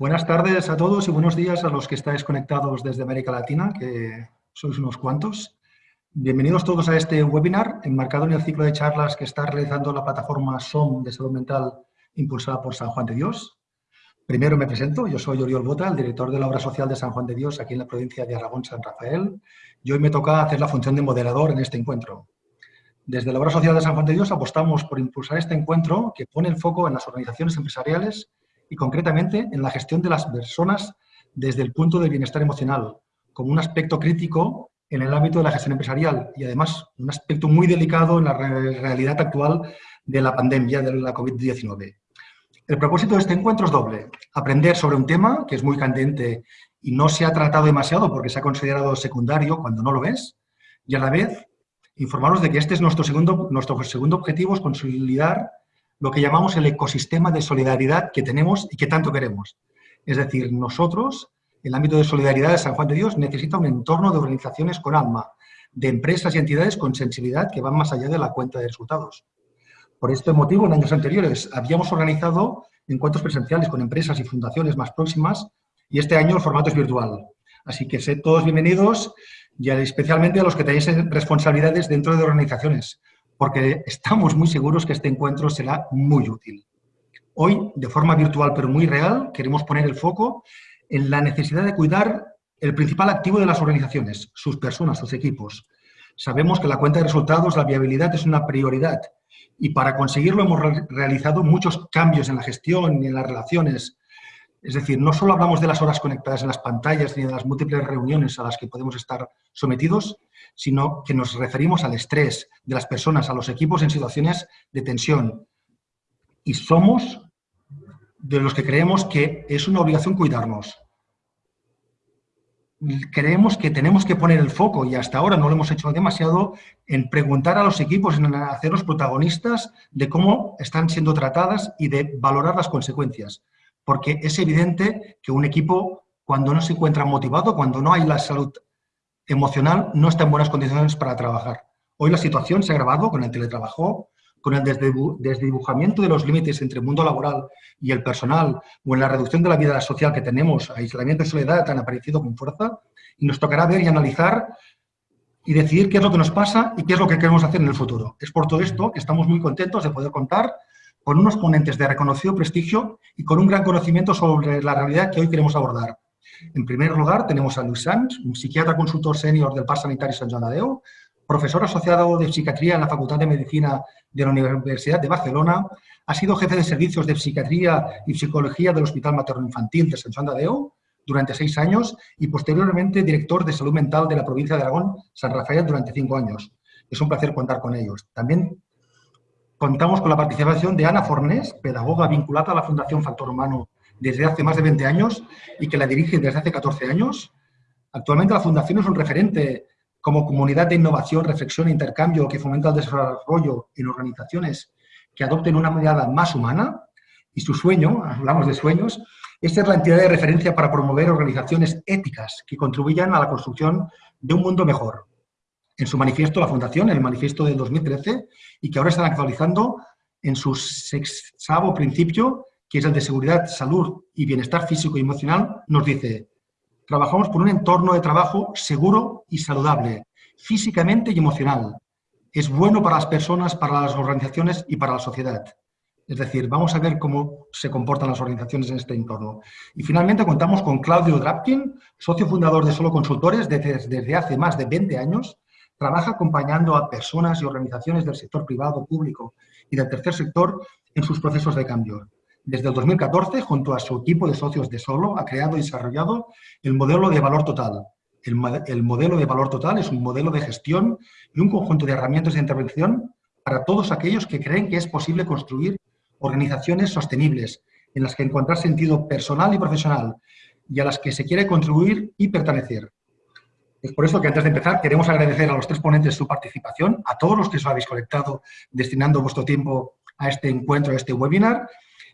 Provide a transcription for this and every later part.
Buenas tardes a todos y buenos días a los que estáis conectados desde América Latina, que sois unos cuantos. Bienvenidos todos a este webinar enmarcado en el ciclo de charlas que está realizando la plataforma SOM de Salud Mental impulsada por San Juan de Dios. Primero me presento, yo soy Oriol Bota, el director de la obra social de San Juan de Dios aquí en la provincia de Aragón, San Rafael, y hoy me toca hacer la función de moderador en este encuentro. Desde la obra social de San Juan de Dios apostamos por impulsar este encuentro que pone el foco en las organizaciones empresariales y concretamente en la gestión de las personas desde el punto del bienestar emocional, como un aspecto crítico en el ámbito de la gestión empresarial y además un aspecto muy delicado en la realidad actual de la pandemia de la COVID-19. El propósito de este encuentro es doble. Aprender sobre un tema que es muy candente y no se ha tratado demasiado porque se ha considerado secundario cuando no lo es, y a la vez informaros de que este es nuestro segundo, nuestro segundo objetivo, es consolidar lo que llamamos el ecosistema de solidaridad que tenemos y que tanto queremos. Es decir, nosotros, el ámbito de solidaridad de San Juan de Dios necesita un entorno de organizaciones con alma, de empresas y entidades con sensibilidad que van más allá de la cuenta de resultados. Por este motivo, en años anteriores habíamos organizado encuentros presenciales con empresas y fundaciones más próximas y este año el formato es virtual. Así que sed todos bienvenidos y especialmente a los que tenéis responsabilidades dentro de organizaciones, porque estamos muy seguros que este encuentro será muy útil. Hoy, de forma virtual pero muy real, queremos poner el foco en la necesidad de cuidar el principal activo de las organizaciones, sus personas, sus equipos. Sabemos que la cuenta de resultados, la viabilidad es una prioridad y para conseguirlo hemos realizado muchos cambios en la gestión y en las relaciones. Es decir, no solo hablamos de las horas conectadas en las pantallas ni de las múltiples reuniones a las que podemos estar sometidos, sino que nos referimos al estrés de las personas, a los equipos en situaciones de tensión. Y somos de los que creemos que es una obligación cuidarnos. Creemos que tenemos que poner el foco, y hasta ahora no lo hemos hecho demasiado, en preguntar a los equipos, en hacerlos protagonistas de cómo están siendo tratadas y de valorar las consecuencias. Porque es evidente que un equipo, cuando no se encuentra motivado, cuando no hay la salud emocional no está en buenas condiciones para trabajar. Hoy la situación se ha agravado con el teletrabajo, con el desdibujamiento de los límites entre el mundo laboral y el personal, o en la reducción de la vida social que tenemos, aislamiento y soledad han aparecido con fuerza, y nos tocará ver y analizar y decidir qué es lo que nos pasa y qué es lo que queremos hacer en el futuro. Es por todo esto que estamos muy contentos de poder contar con unos ponentes de reconocido prestigio y con un gran conocimiento sobre la realidad que hoy queremos abordar. En primer lugar, tenemos a Luis Sanz, un psiquiatra consultor senior del Parc Sanitari Sant Joan de Déu, profesor asociado de psiquiatría en la Facultad de Medicina de la Universidad de Barcelona, ha sido jefe de servicios de psiquiatría y psicología del Hospital Materno-Infantil de Sant Joan de Déu durante seis años y posteriormente director de salud mental de la provincia de Aragón, San Rafael, durante cinco años. Es un placer contar con ellos. También contamos con la participación de Ana Fornés, pedagoga vinculada a la Fundación Factor Humano desde hace más de 20 años y que la dirige desde hace 14 años. Actualmente la Fundación es un referente como comunidad de innovación, reflexión e intercambio que fomenta el desarrollo en organizaciones que adopten una mirada más humana y su sueño, hablamos de sueños, es ser la entidad de referencia para promover organizaciones éticas que contribuyan a la construcción de un mundo mejor. En su manifiesto, la Fundación, el manifiesto del 2013, y que ahora están actualizando en su sexavo principio, que es el de seguridad, salud y bienestar físico y emocional, nos dice, trabajamos por un entorno de trabajo seguro y saludable, físicamente y emocional. Es bueno para las personas, para las organizaciones y para la sociedad. Es decir, vamos a ver cómo se comportan las organizaciones en este entorno. Y finalmente contamos con Claudio Drapkin, socio fundador de Solo Consultores desde, desde hace más de 20 años. Trabaja acompañando a personas y organizaciones del sector privado, público y del tercer sector en sus procesos de cambio. Desde el 2014, junto a su equipo de socios de Solo, ha creado y desarrollado el modelo de valor total. El, modelo de valor total es un modelo de gestión y un conjunto de herramientas de intervención para todos aquellos que creen que es posible construir organizaciones sostenibles, en las que encontrar sentido personal y profesional y a las que se quiere contribuir y pertenecer. Es por eso que antes de empezar queremos agradecer a los tres ponentes su participación, a todos los que os habéis conectado destinando vuestro tiempo a este encuentro, a este webinar,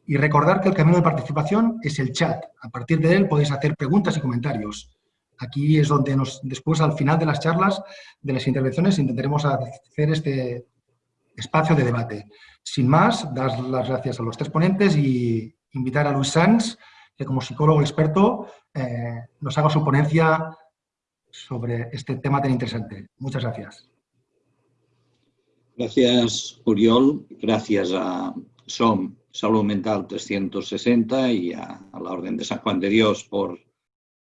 y recordar que el camino de participación es el chat. A partir de él podéis hacer preguntas y comentarios. Aquí es donde nos, después, al final de las charlas, de las intervenciones, intentaremos hacer este espacio de debate. Sin más, dar las gracias a los tres ponentes y invitar a Luis Sanz, que como psicólogo experto eh, nos haga su ponencia sobre este tema tan interesante. Muchas gracias. Gracias, Uriol. Gracias a SOM Salud Mental 360 y a, la Orden de San Juan de Dios por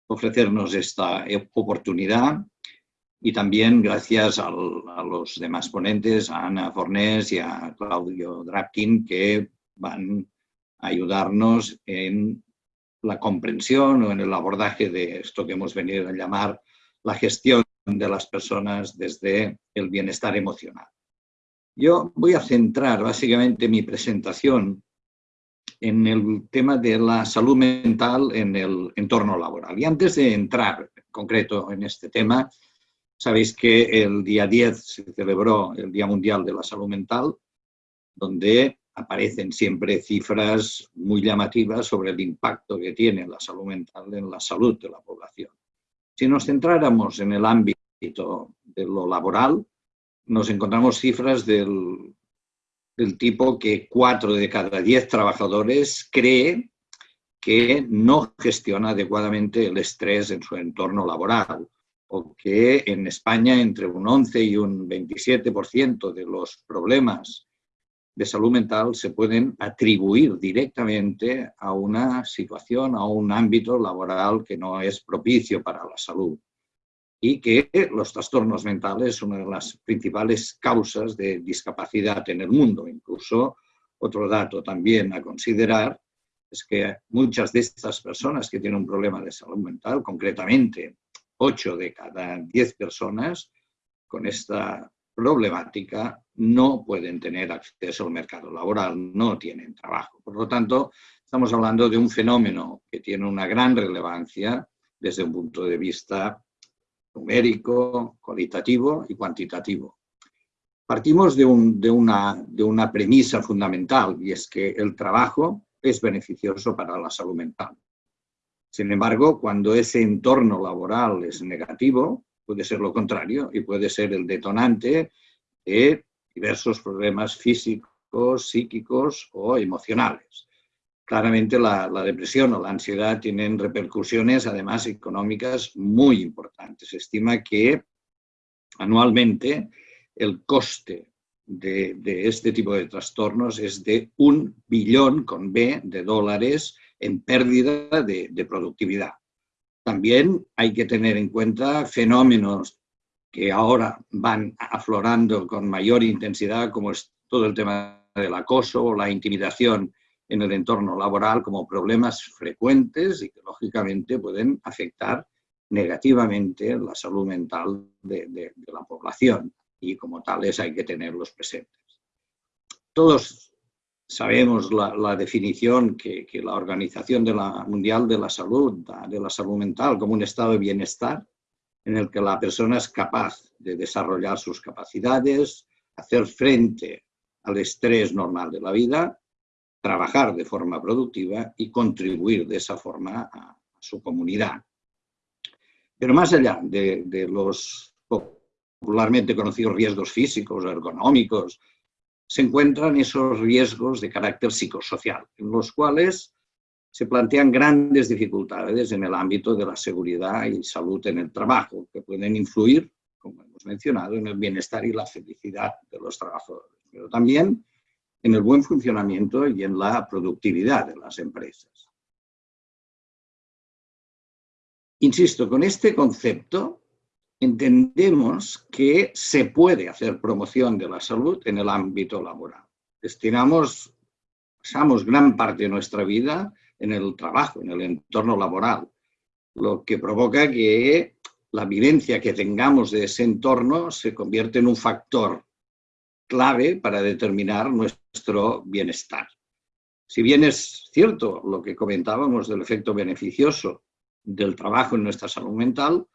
ofrecernos esta oportunidad. Y también gracias a los demás ponentes, a Ana Fornés y a Claudio Drapkin, que van a ayudarnos en la comprensión o en el abordaje de esto que hemos venido a llamar la gestión de las personas desde el bienestar emocional. Yo voy a centrar básicamente mi presentación en el tema de la salud mental en el entorno laboral. Y antes de entrar en concreto en este tema, sabéis que el día 10 se celebró el Día Mundial de la Salud Mental, donde aparecen siempre cifras muy llamativas sobre el impacto que tiene la salud mental en la salud de la población. Si nos centráramos en el ámbito de lo laboral, nos encontramos cifras del, del tipo que cuatro de cada diez trabajadores cree que no gestiona adecuadamente el estrés en su entorno laboral o que en España entre un 11 y un 27% de los problemas de salud mental se pueden atribuir directamente a una situación, a un ámbito laboral que no es propicio para la salud y que los trastornos mentales son una de las principales causas de discapacidad en el mundo. Incluso otro dato también a considerar es que muchas de estas personas que tienen un problema de salud mental, concretamente 8 de cada 10 personas con esta problemática, no pueden tener acceso al mercado laboral, no tienen trabajo. Por lo tanto, estamos hablando de un fenómeno que tiene una gran relevancia desde un punto de vista numérico, cualitativo y cuantitativo. Partimos de, una, de una premisa fundamental y es que el trabajo es beneficioso para la salud mental. Sin embargo, cuando ese entorno laboral es negativo, puede ser lo contrario y puede ser el detonante de diversos problemas físicos, psíquicos o emocionales. Claramente la, depresión o la ansiedad tienen repercusiones, además económicas, muy importantes. Se estima que anualmente el coste de, este tipo de trastornos es de un billón con B de dólares en pérdida de, de productividad. También hay que tener en cuenta fenómenos que ahora van aflorando con mayor intensidad, como es todo el tema del acoso o la intimidación en el entorno laboral como problemas frecuentes y que lógicamente pueden afectar negativamente la salud mental de, la población y como tales hay que tenerlos presentes. Todos sabemos la, definición que, la Organización de la Mundial de la Salud de la salud mental como un estado de bienestar en el que la persona es capaz de desarrollar sus capacidades, hacer frente al estrés normal de la vida trabajar de forma productiva y contribuir de esa forma a, su comunidad. Pero más allá de, los popularmente conocidos riesgos físicos ergonómicos, se encuentran esos riesgos de carácter psicosocial, en los cuales se plantean grandes dificultades en el ámbito de la seguridad y salud en el trabajo, que pueden influir, como hemos mencionado, en el bienestar y la felicidad de los trabajadores. Pero también en el buen funcionamiento y en la productividad de las empresas. Insisto, con este concepto entendemos que se puede hacer promoción de la salud en el ámbito laboral. Destinamos, pasamos gran parte de nuestra vida en el trabajo, en el entorno laboral, lo que provoca que la vivencia que tengamos de ese entorno se convierte en un factor clave para determinar nuestro bienestar. Si bien es cierto lo que comentábamos del efecto beneficioso del trabajo en nuestra salud mental,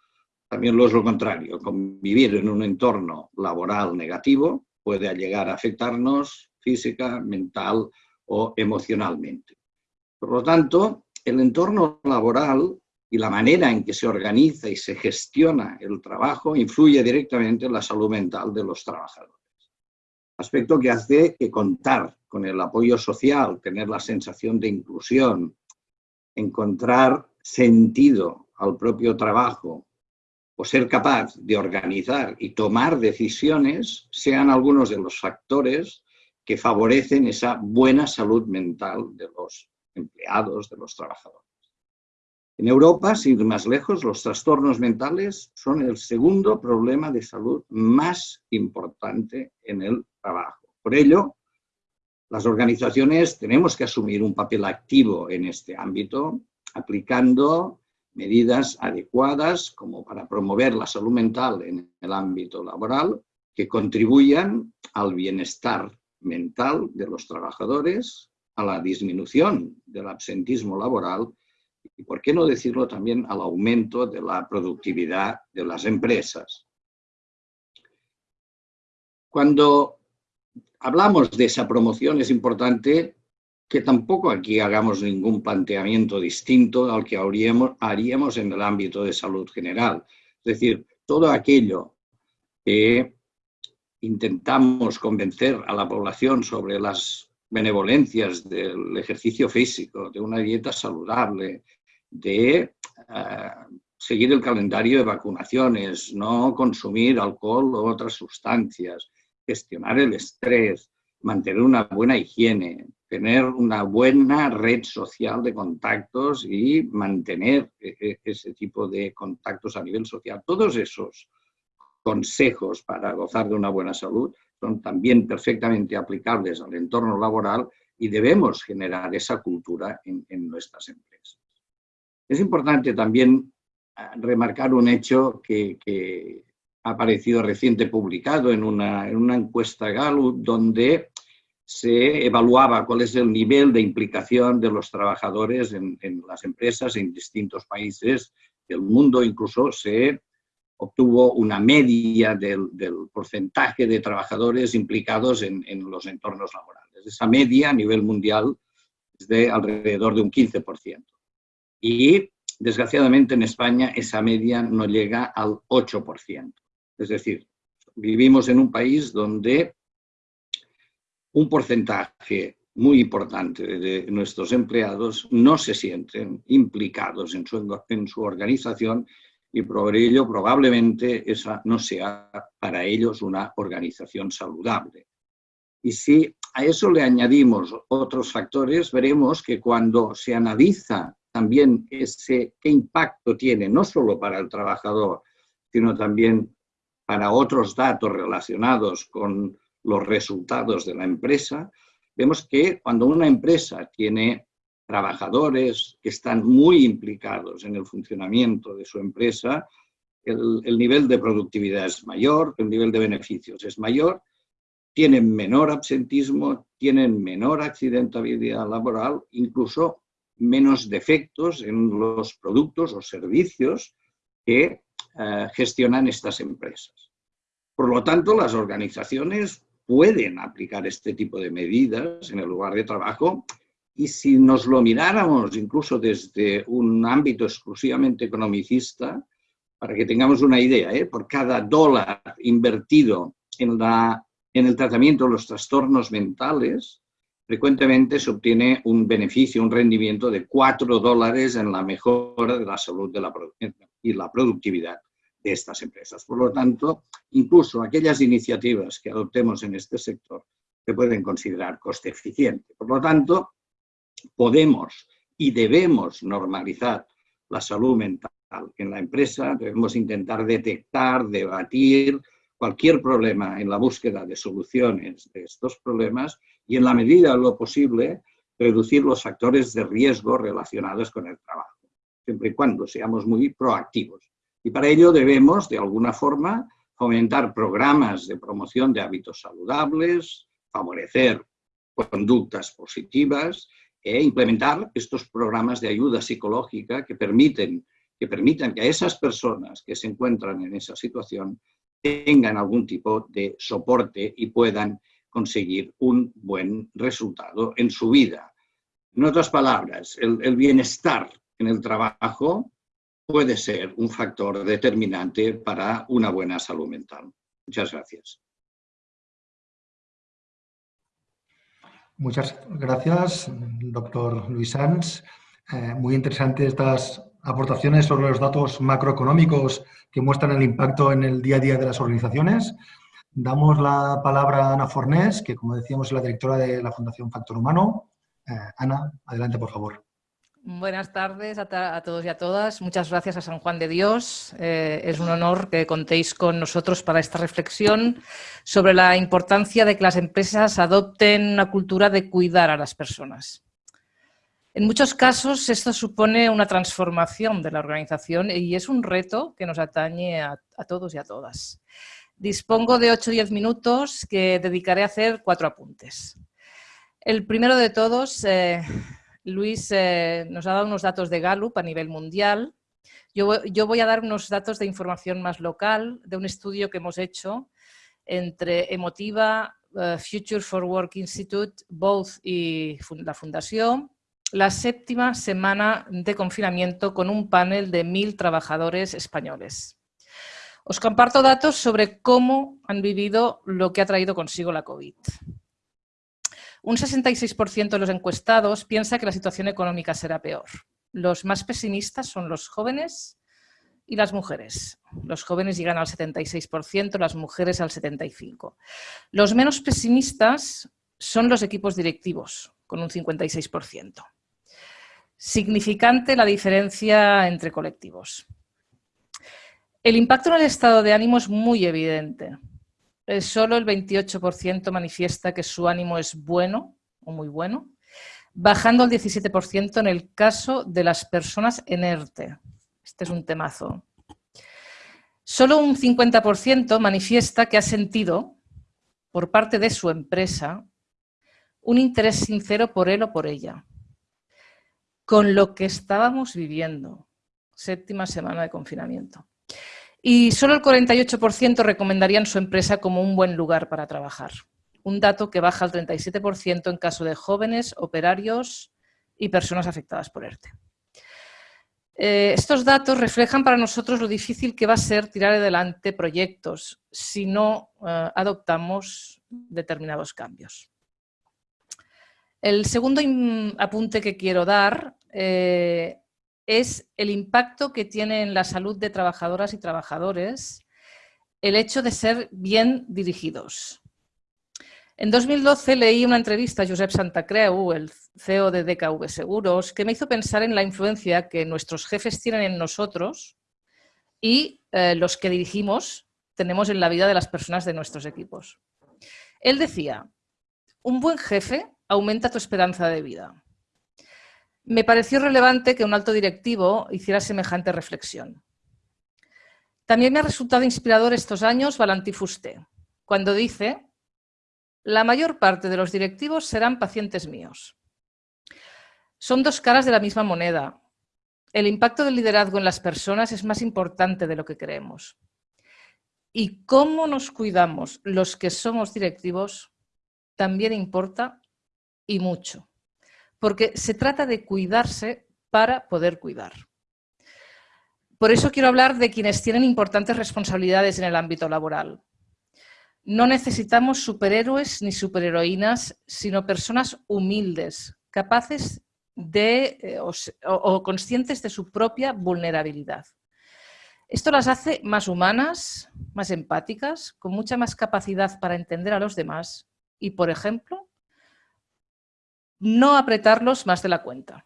también lo es lo contrario. Convivir en un entorno laboral negativo puede llegar a afectarnos física, mental o emocionalmente. Por lo tanto, el entorno laboral y la manera en que se organiza y se gestiona el trabajo influye directamente en la salud mental de los trabajadores aspecto que hace que contar con el apoyo social, tener la sensación de inclusión, encontrar sentido al propio trabajo o ser capaz de organizar y tomar decisiones sean algunos de los factores que favorecen esa buena salud mental de los empleados, de los trabajadores. En Europa, sin ir más lejos, los trastornos mentales son el segundo problema de salud más importante en el trabajo. Por ello, las organizaciones tenemos que asumir un papel activo en este ámbito, aplicando medidas adecuadas como para promover la salud mental en el ámbito laboral que contribuyan al bienestar mental de los trabajadores, a la disminución del absentismo laboral y, por qué no decirlo, también al aumento de la productividad de las empresas. Cuando hablamos de esa promoción es importante que tampoco aquí hagamos ningún planteamiento distinto al que haríamos en el ámbito de salud general. Es decir, todo aquello que intentamos convencer a la población sobre las benevolencias del ejercicio físico, de una dieta saludable, de eh, seguir el calendario de vacunaciones, no consumir alcohol o otras sustancias, gestionar el estrés, mantener una buena higiene, tener una buena red social de contactos y mantener e, e, ese tipo de contactos a nivel social. Todos esos consejos para gozar de una buena salud son también perfectamente aplicables al entorno laboral y debemos generar esa cultura en, nuestras empresas. Es importante también ah, remarcar un hecho que, ha aparecido reciente publicado en una, en una encuesta Gallup donde se evaluaba cuál es el nivel de implicación de los trabajadores en las empresas en distintos países del mundo, incluso se obtuvo una media del, porcentaje de trabajadores implicados en, los entornos laborales. Esa media a nivel mundial es de alrededor de un 15%. Y desgraciadamente en España esa media no llega al 8%. Es decir, vivimos en un país donde un porcentaje muy importante de nuestros empleados no se sienten implicados en su, en su organización y por ello probablemente esa no sea para ellos una organización saludable. Y si a eso le añadimos otros factores, veremos que cuando se analiza también ese, qué impacto tiene, no solo para el trabajador, sino también para otros datos relacionados con los resultados de la empresa, vemos que cuando una empresa tiene trabajadores que están muy implicados en el funcionamiento de su empresa, el, nivel de productividad es mayor, el nivel de beneficios es mayor, tienen menor absentismo, tienen menor accidentabilidad laboral, incluso menos defectos en los productos o servicios que eh, gestionan estas empresas. Por lo tanto, las organizaciones pueden aplicar este tipo de medidas en el lugar de trabajo y si nos lo miráramos incluso desde un ámbito exclusivamente economicista, para que tengamos una idea, ¿eh? por cada dólar invertido en, la, en el tratamiento de los trastornos mentales, frecuentemente se obtiene un beneficio, un rendimiento de 4 dólares en la mejora de la salud de la, y la productividad de estas empresas. Por lo tanto, incluso aquellas iniciativas que adoptemos en este sector se pueden considerar coste eficiente. Por lo tanto, podemos y debemos normalizar la salud mental en la empresa, debemos intentar detectar, debatir cualquier problema en la búsqueda de soluciones de estos problemas y en la medida de lo posible reducir los factores de riesgo relacionados con el trabajo, siempre y cuando seamos muy proactivos. Y para ello debemos, de alguna forma, fomentar programas de promoción de hábitos saludables, favorecer conductas positivas e implementar estos programas de ayuda psicológica que permiten que permitan que a esas personas que se encuentran en esa situación tengan algún tipo de soporte y puedan conseguir un buen resultado en su vida. En otras palabras, el, bienestar en el trabajo puede ser un factor determinante para una buena salud mental. Muchas gracias. Muchas gracias, doctor Luis Sanz. Eh, muy interesantes estas aportaciones sobre los datos macroeconómicos que muestran el impacto en el día a día de las organizaciones. Damos la palabra a Ana Fornés, que como decíamos es la directora de la Fundación Factor Humano. Eh, Ana, adelante por favor. Buenas tardes a, todos y a todas. Muchas gracias a San Juan de Dios. Eh, es un honor que contéis con nosotros para esta reflexión sobre la importancia de que las empresas adopten una cultura de cuidar a las personas. En muchos casos esto supone una transformación de la organización y es un reto que nos atañe a, todos y a todas. Dispongo de 8 o 10 minutos que dedicaré a hacer cuatro apuntes. El primero de todos, eh, Luis eh, nos ha dado unos datos de Gallup a nivel mundial. Yo, voy a dar unos datos de información más local de un estudio que hemos hecho entre Emotiva, eh, Future for Work Institute, Both y la Fundación, la séptima semana de confinamiento con un panel de mil trabajadores españoles. Os comparto datos sobre cómo han vivido lo que ha traído consigo la COVID. Un 66% de los encuestados piensa que la situación económica será peor. Los más pesimistas son los jóvenes y las mujeres. Los jóvenes llegan al 76%, las mujeres al 75%. Los menos pesimistas son los equipos directivos, con un 56%. Significante la diferencia entre colectivos. El impacto en el estado de ánimo es muy evidente. Solo el 28% manifiesta que su ánimo es bueno o muy bueno, bajando al 17% en el caso de las personas en ERTE. Este es un temazo. Solo un 50% manifiesta que ha sentido, por parte de su empresa, un interés sincero por él o por ella, con lo que estábamos viviendo, séptima semana de confinamiento y solo el 48% recomendarían su empresa como un buen lugar para trabajar. Un dato que baja al 37% en caso de jóvenes, operarios y personas afectadas por ERTE. Eh, estos datos reflejan para nosotros lo difícil que va a ser tirar adelante proyectos si no eh, adoptamos determinados cambios. El segundo apunte que quiero dar eh, es el impacto que tiene en la salud de trabajadoras y trabajadores el hecho de ser bien dirigidos. En 2012 leí una entrevista a Josep Santacreu, el CEO de DKV Seguros, que me hizo pensar en la influencia que nuestros jefes tienen en nosotros y eh, los que dirigimos tenemos en la vida de las personas de nuestros equipos. Él decía, un buen jefe aumenta tu esperanza de vida. Me pareció relevante que un alto directivo hiciera semejante reflexión. También me ha resultado inspirador estos años Valentí Fusté, cuando dice la mayor parte de los directivos serán pacientes míos. Son dos caras de la misma moneda. El impacto del liderazgo en las personas es más importante de lo que creemos. Y cómo nos cuidamos los que somos directivos también importa y mucho porque se trata de cuidarse para poder cuidar. Por eso quiero hablar de quienes tienen importantes responsabilidades en el ámbito laboral. No necesitamos superhéroes ni superheroínas, sino personas humildes, capaces de, eh, o, conscientes de su propia vulnerabilidad. Esto las hace más humanas, más empáticas, con mucha más capacidad para entender a los demás y, por ejemplo, no apretarlos más de la cuenta.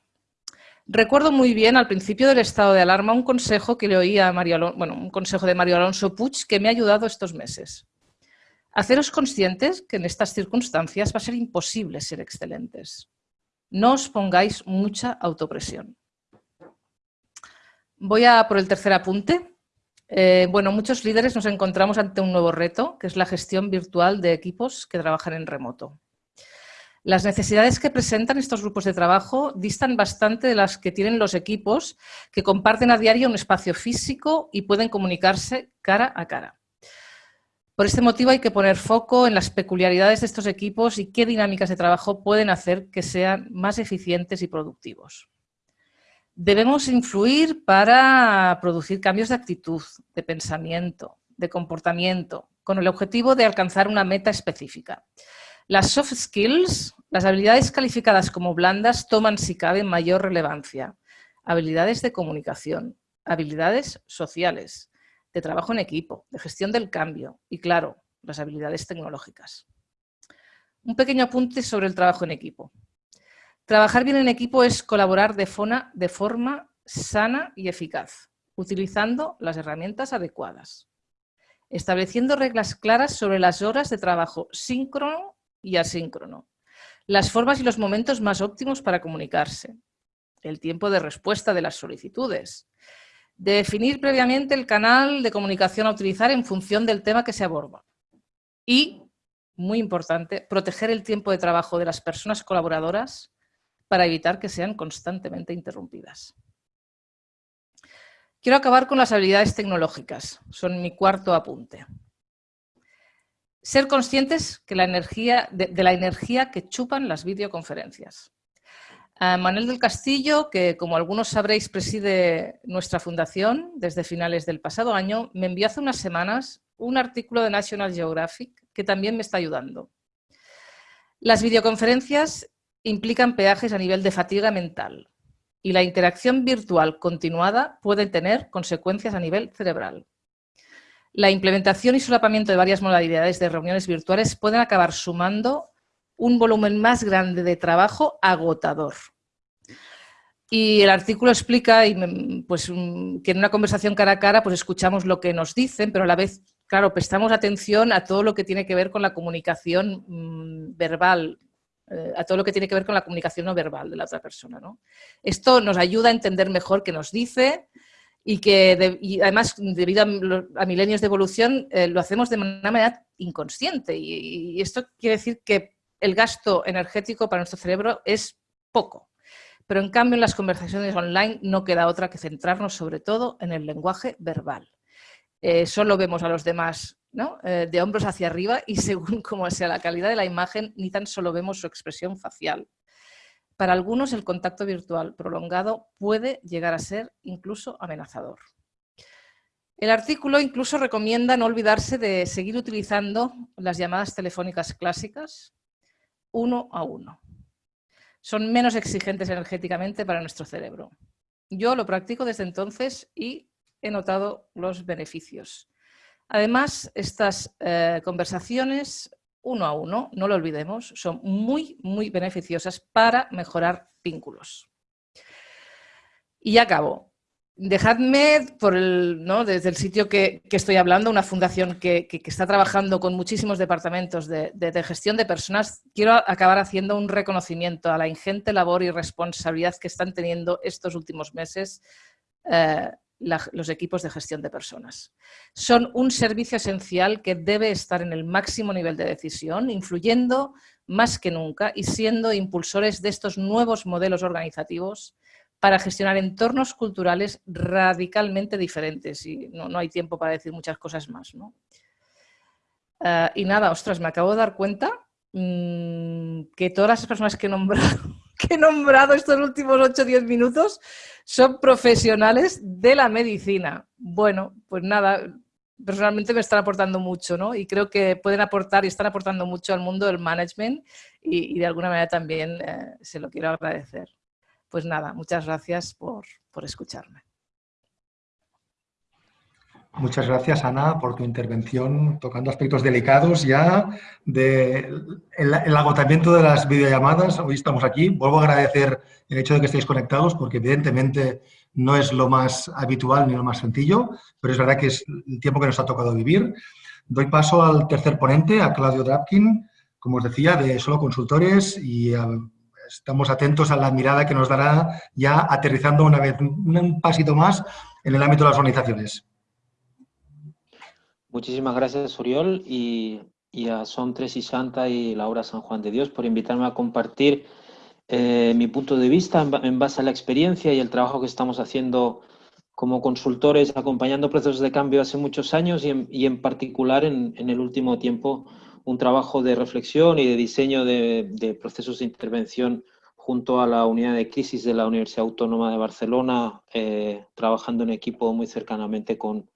Recuerdo muy bien al principio del estado de alarma un consejo que le oí a Mario bueno, un consejo de Mario Alonso Puig que me ha ayudado estos meses. Haceros conscientes que en estas circunstancias va a ser imposible ser excelentes. No os pongáis mucha autopresión. Voy a por el tercer apunte. Eh, bueno, muchos líderes nos encontramos ante un nuevo reto, que es la gestión virtual de equipos que trabajan en remoto. Las necesidades que presentan estos grupos de trabajo distan bastante de las que tienen los equipos que comparten a diario un espacio físico y pueden comunicarse cara a cara. Por este motivo hay que poner foco en las peculiaridades de estos equipos y qué dinámicas de trabajo pueden hacer que sean más eficientes y productivos. Debemos influir para producir cambios de actitud, de pensamiento, de comportamiento, con el objetivo de alcanzar una meta específica. Las soft skills, las habilidades calificadas como blandas, toman, si cabe, mayor relevancia. Habilidades de comunicación, habilidades sociales, de trabajo en equipo, de gestión del cambio y, claro, las habilidades tecnológicas. Un pequeño apunte sobre el trabajo en equipo. Trabajar bien en equipo es colaborar de forma, sana y eficaz, utilizando las herramientas adecuadas, estableciendo reglas claras sobre las horas de trabajo síncrono y asíncrono, las formas y los momentos más óptimos para comunicarse, el tiempo de respuesta de las solicitudes, definir previamente el canal de comunicación a utilizar en función del tema que se aborda. Y, muy importante, proteger el tiempo de trabajo de las personas colaboradoras para evitar que sean constantemente interrumpidas. Quiero acabar con las habilidades tecnológicas, son mi cuarto apunte. Ser conscientes que la energía, de, la energía que chupan las videoconferencias. Manuel del Castillo, que como algunos sabréis preside nuestra fundación desde finales del pasado año, me envió hace unas semanas un artículo de National Geographic que también me está ayudando. Las videoconferencias implican peajes a nivel de fatiga mental y la interacción virtual continuada puede tener consecuencias a nivel cerebral. La implementación y solapamiento de varias modalidades de reuniones virtuales pueden acabar sumando un volumen más grande de trabajo agotador. Y el artículo explica pues, que en una conversación cara a cara pues, escuchamos lo que nos dicen, pero a la vez, claro, prestamos atención a todo lo que tiene que ver con la comunicación mm, verbal, eh, a todo lo que tiene que ver con la comunicación no verbal de la otra persona. ¿no? Esto nos ayuda a entender mejor qué nos dice y que además, debido a, milenios de evolución, eh, lo hacemos de una manera inconsciente. Y, esto quiere decir que el gasto energético para nuestro cerebro es poco. Pero en cambio en las conversaciones online no queda otra que centrarnos sobre todo en el lenguaje verbal. Eh, solo vemos a los demás eh, de hombros hacia arriba y según cómo sea la calidad de la imagen, ni tan solo vemos su expresión facial. Para algunos el contacto virtual prolongado puede llegar a ser incluso amenazador. El artículo incluso recomienda no olvidarse de seguir utilizando las llamadas telefónicas clásicas uno a uno. Son menos exigentes energéticamente para nuestro cerebro. Yo lo practico desde entonces y he notado los beneficios. Además, estas eh, conversaciones uno a uno, no lo olvidemos, son muy, muy beneficiosas para mejorar vínculos. Y ya acabo. Dejadme, por el, ¿no? desde el sitio que, estoy hablando, una fundación que, está trabajando con muchísimos departamentos de, gestión de personas, quiero acabar haciendo un reconocimiento a la ingente labor y responsabilidad que están teniendo estos últimos meses eh, los equipos de gestión de personas. Son un servicio esencial que debe estar en el máximo nivel de decisión, influyendo más que nunca y siendo impulsores de estos nuevos modelos organizativos para gestionar entornos culturales radicalmente diferentes. Y no, hay tiempo para decir muchas cosas más. Eh, y nada, ostras, me acabo de dar cuenta mm, que todas las personas que he nombrado que he nombrado estos últimos 8 o 10 minutos son profesionales de la medicina. Bueno, pues nada, personalmente me están aportando mucho, ¿no? Y creo que pueden aportar y están aportando mucho al mundo del management y, de alguna manera también eh, se lo quiero agradecer. Pues nada, muchas gracias por, por escucharme. Muchas gracias, Ana, por tu intervención tocando aspectos delicados ya del el agotamiento de las videollamadas. Hoy estamos aquí. Vuelvo a agradecer el hecho de que estéis conectados porque evidentemente no es lo más habitual ni lo más sencillo, pero es verdad que es el tiempo que nos ha tocado vivir. Doy paso al tercer ponente, a Claudio Drapkin, como os decía, de Solo Consultores y eh, estamos atentos a la mirada que nos dará ya aterrizando una vez un pasito más en el ámbito de las organizaciones. Muchísimas gracias, Oriol, y, a Son Tres y Santa y Laura San Juan de Dios por invitarme a compartir eh, mi punto de vista en, base a la experiencia y el trabajo que estamos haciendo como consultores acompañando procesos de cambio hace muchos años y en, particular en, el último tiempo un trabajo de reflexión y de diseño de, procesos de intervención junto a la unidad de crisis de la Universidad Autónoma de Barcelona, eh, trabajando en equipo muy cercanamente con,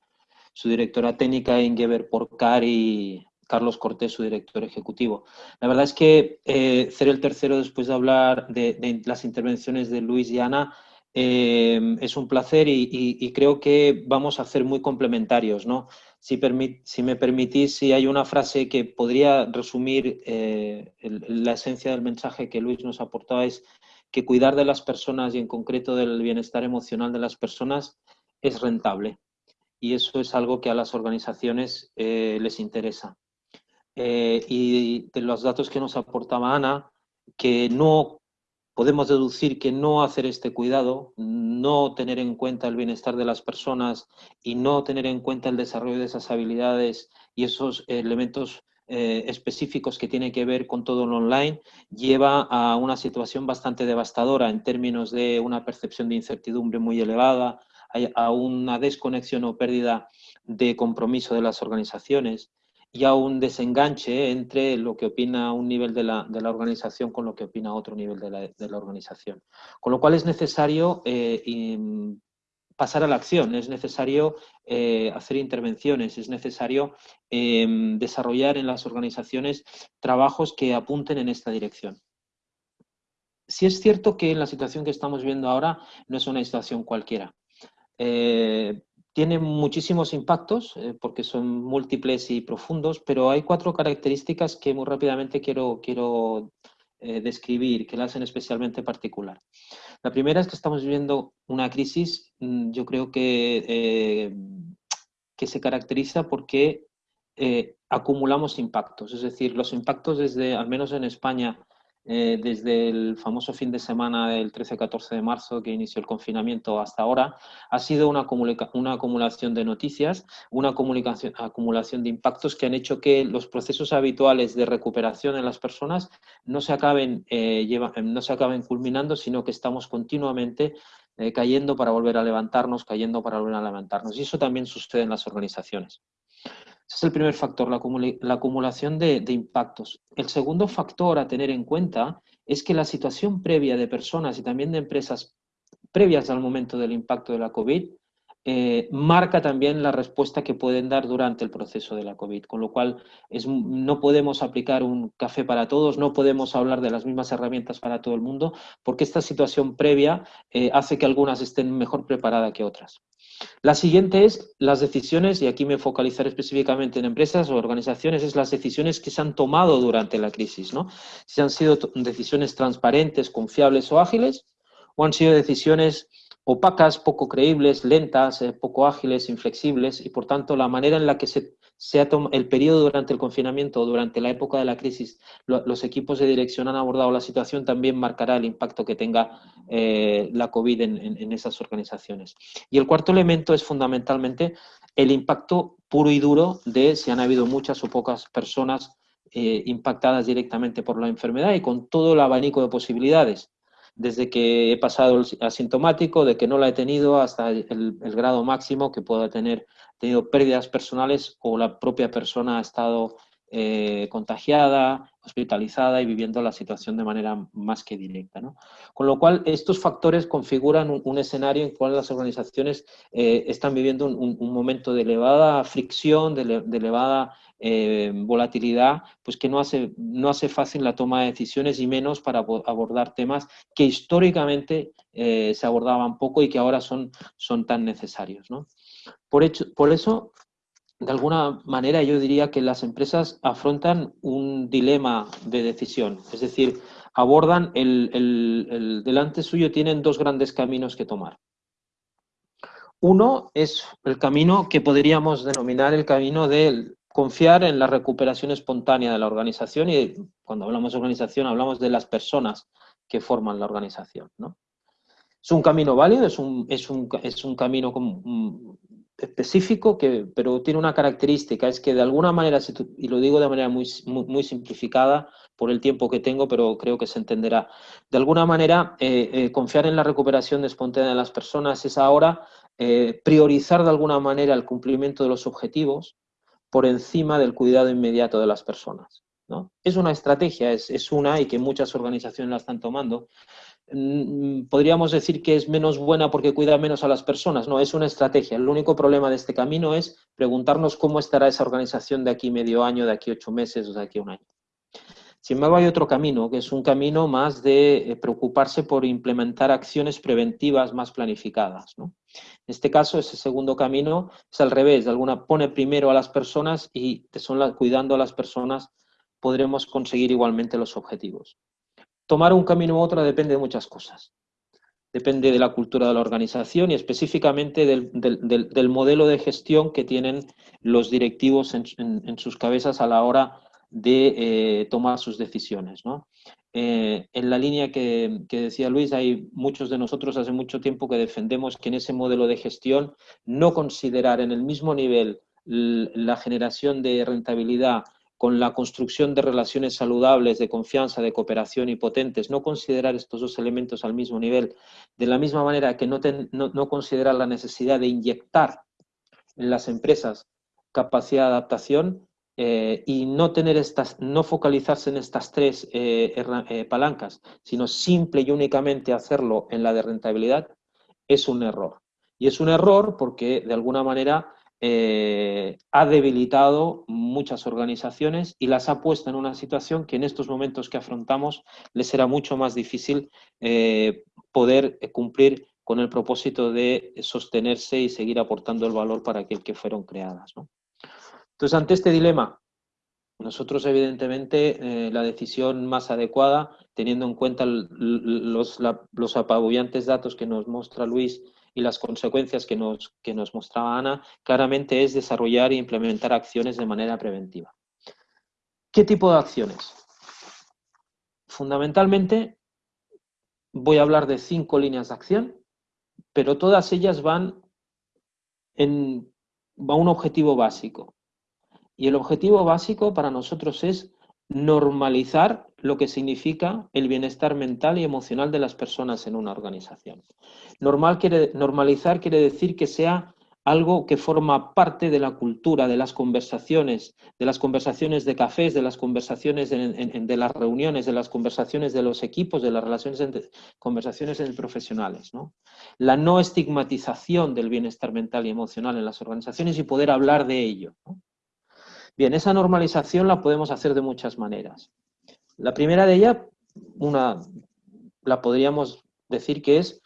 su directora técnica Ingeber Porcar y, Carlos Cortés, su director ejecutivo. La verdad es que eh, ser el tercero después de hablar de, las intervenciones de Luis y Ana eh, es un placer y, creo que vamos a ser muy complementarios. ¿no? Si, me permitís, si hay una frase que podría resumir eh, la esencia del mensaje que Luis nos aportaba es que cuidar de las personas y en concreto del bienestar emocional de las personas es rentable y eso es algo que a las organizaciones eh, les interesa. Eh, y de los datos que nos aportaba Ana, que no podemos deducir que no hacer este cuidado, no tener en cuenta el bienestar de las personas y no tener en cuenta el desarrollo de esas habilidades y esos elementos eh, específicos que tienen que ver con todo lo online, lleva a una situación bastante devastadora en términos de una percepción de incertidumbre muy elevada, a una desconexión o pérdida de compromiso de las organizaciones y a un desenganche entre lo que opina un nivel de la, de la organización con lo que opina otro nivel de la, de la organización. Con lo cual es necesario eh, pasar a la acción, es necesario eh, hacer intervenciones, es necesario em, desarrollar en las organizaciones trabajos que apunten en esta dirección. Si es cierto que en la situación que estamos viendo ahora no es una situación cualquiera. Eh, tiene muchísimos impactos eh, porque son múltiples y profundos, pero hay cuatro características que muy rápidamente quiero, quiero eh, describir, que la hacen especialmente particular. La primera es que estamos viviendo una crisis, mm, yo creo que, que se caracteriza porque acumulamos impactos, es decir, los impactos desde, al menos en España, eh, desde el famoso fin de semana del 13-14 de marzo que inició el confinamiento hasta ahora, ha sido una, acumulación de noticias, una acumulación de impactos que han hecho que los procesos habituales de recuperación en las personas no se acaben, eh, no se acaben culminando, sino que estamos continuamente eh, cayendo para volver a levantarnos, cayendo para volver a levantarnos. Y eso también sucede en las organizaciones. Ese es el primer factor, la, acumulación de, impactos. El segundo factor a tener en cuenta es que la situación previa de personas y también de empresas previas al momento del impacto de la COVID eh, marca también la respuesta que pueden dar durante el proceso de la COVID, con lo cual no podemos aplicar un café para todos, no podemos hablar de las mismas herramientas para todo el mundo, porque esta situación previa eh, hace que algunas estén mejor preparadas que otras. La siguiente es las decisiones, y aquí me focalizaré específicamente en empresas o organizaciones, es las decisiones que se han tomado durante la crisis, ¿no? Si han sido decisiones transparentes, confiables o ágiles, o han sido decisiones opacas, poco creíbles, lentas, eh, poco ágiles, inflexibles, y por tanto la manera en la que se, ha tomado el periodo durante el confinamiento o durante la época de la crisis, los equipos de dirección han abordado la situación, también marcará el impacto que tenga eh, la COVID en, esas organizaciones. Y el cuarto elemento es fundamentalmente el impacto puro y duro de si han habido muchas o pocas personas eh, impactadas directamente por la enfermedad y con todo el abanico de posibilidades desde que he pasado el asintomático, de que no la he tenido, hasta el, grado máximo que pueda tener. Tenido pérdidas personales o la propia persona ha estado eh, contagiada, hospitalizada y viviendo la situación de manera más que directa. Con lo cual, estos factores configuran un, escenario en el cual las organizaciones eh, están viviendo un, momento de elevada fricción, de, elevada eh, volatilidad, pues que no hace, no hace fácil la toma de decisiones y menos para abordar temas que históricamente se abordaban poco y que ahora son, son tan necesarios. Por eso, de alguna manera, yo diría que las empresas afrontan un dilema de decisión, es decir, abordan el, el delante suyo, tienen dos grandes caminos que tomar. Uno es el camino que podríamos denominar el camino del confiar en la recuperación espontánea de la organización y cuando hablamos de organización hablamos de las personas que forman la organización. ¿no? Es un camino válido, es un, es un, es un camino específico, que, pero tiene una característica, es que de alguna manera, y lo digo de manera muy, muy, simplificada por el tiempo que tengo, pero creo que se entenderá, de alguna manera eh, eh, confiar en la recuperación espontánea de las personas es ahora eh, priorizar de alguna manera el cumplimiento de los objetivos, por encima del cuidado inmediato de las personas. ¿no? Es una estrategia, es, una y que muchas organizaciones la están tomando, podríamos decir que es menos buena porque cuida menos a las personas. No, es una estrategia. El único problema de este camino es preguntarnos cómo estará esa organización de aquí medio año, de aquí ocho meses o de aquí un año. Sin embargo, hay otro camino, que es un camino más de eh, preocuparse por implementar acciones preventivas más planificadas. En este caso, ese segundo camino es al revés, de alguna pone primero a las personas y son cuidando a las personas podremos conseguir igualmente los objetivos. Tomar un camino u otro depende de muchas cosas. Depende de la cultura de la organización y específicamente del, modelo de gestión que tienen los directivos en sus cabezas a la hora de eh, tomar sus decisiones. Eh, en la línea que, decía Luis, hay muchos de nosotros hace mucho tiempo que defendemos que en ese modelo de gestión no considerar en el mismo nivel la generación de rentabilidad con la construcción de relaciones saludables, de confianza, de cooperación y potentes, no considerar estos dos elementos al mismo nivel, de la misma manera que no, considerar la necesidad de inyectar en las empresas capacidad de adaptación, eh, y no tener estas, no focalizarse en estas tres eh, eh, palancas, sino simple y únicamente hacerlo en la de rentabilidad, es un error. Y es un error porque de alguna manera ha debilitado muchas organizaciones y las ha puesto en una situación que en estos momentos que afrontamos les será mucho más difícil poder cumplir con el propósito de sostenerse y seguir aportando el valor para aquel que fueron creadas. Entonces, ante este dilema, nosotros evidentemente eh, la decisión más adecuada, teniendo en cuenta los, los, apabullantes datos que nos muestra Luis y las consecuencias que nos, que nos mostraba Ana, claramente es desarrollar e implementar acciones de manera preventiva. ¿Qué tipo de acciones? Fundamentalmente voy a hablar de cinco líneas de acción, pero todas ellas van en, a un objetivo básico, y el objetivo básico para nosotros es normalizar lo que significa el bienestar mental y emocional de las personas en una organización. Normal quiere, normalizar quiere decir que sea algo que forma parte de la cultura, de las conversaciones, de las conversaciones de cafés, de las conversaciones de, las reuniones, de las conversaciones de los equipos, de las relaciones entre, conversaciones entre profesionales. ¿no? La no estigmatización del bienestar mental y emocional en las organizaciones y poder hablar de ello. Bien, esa normalización la podemos hacer de muchas maneras. La primera de ellas, una, la podríamos decir que es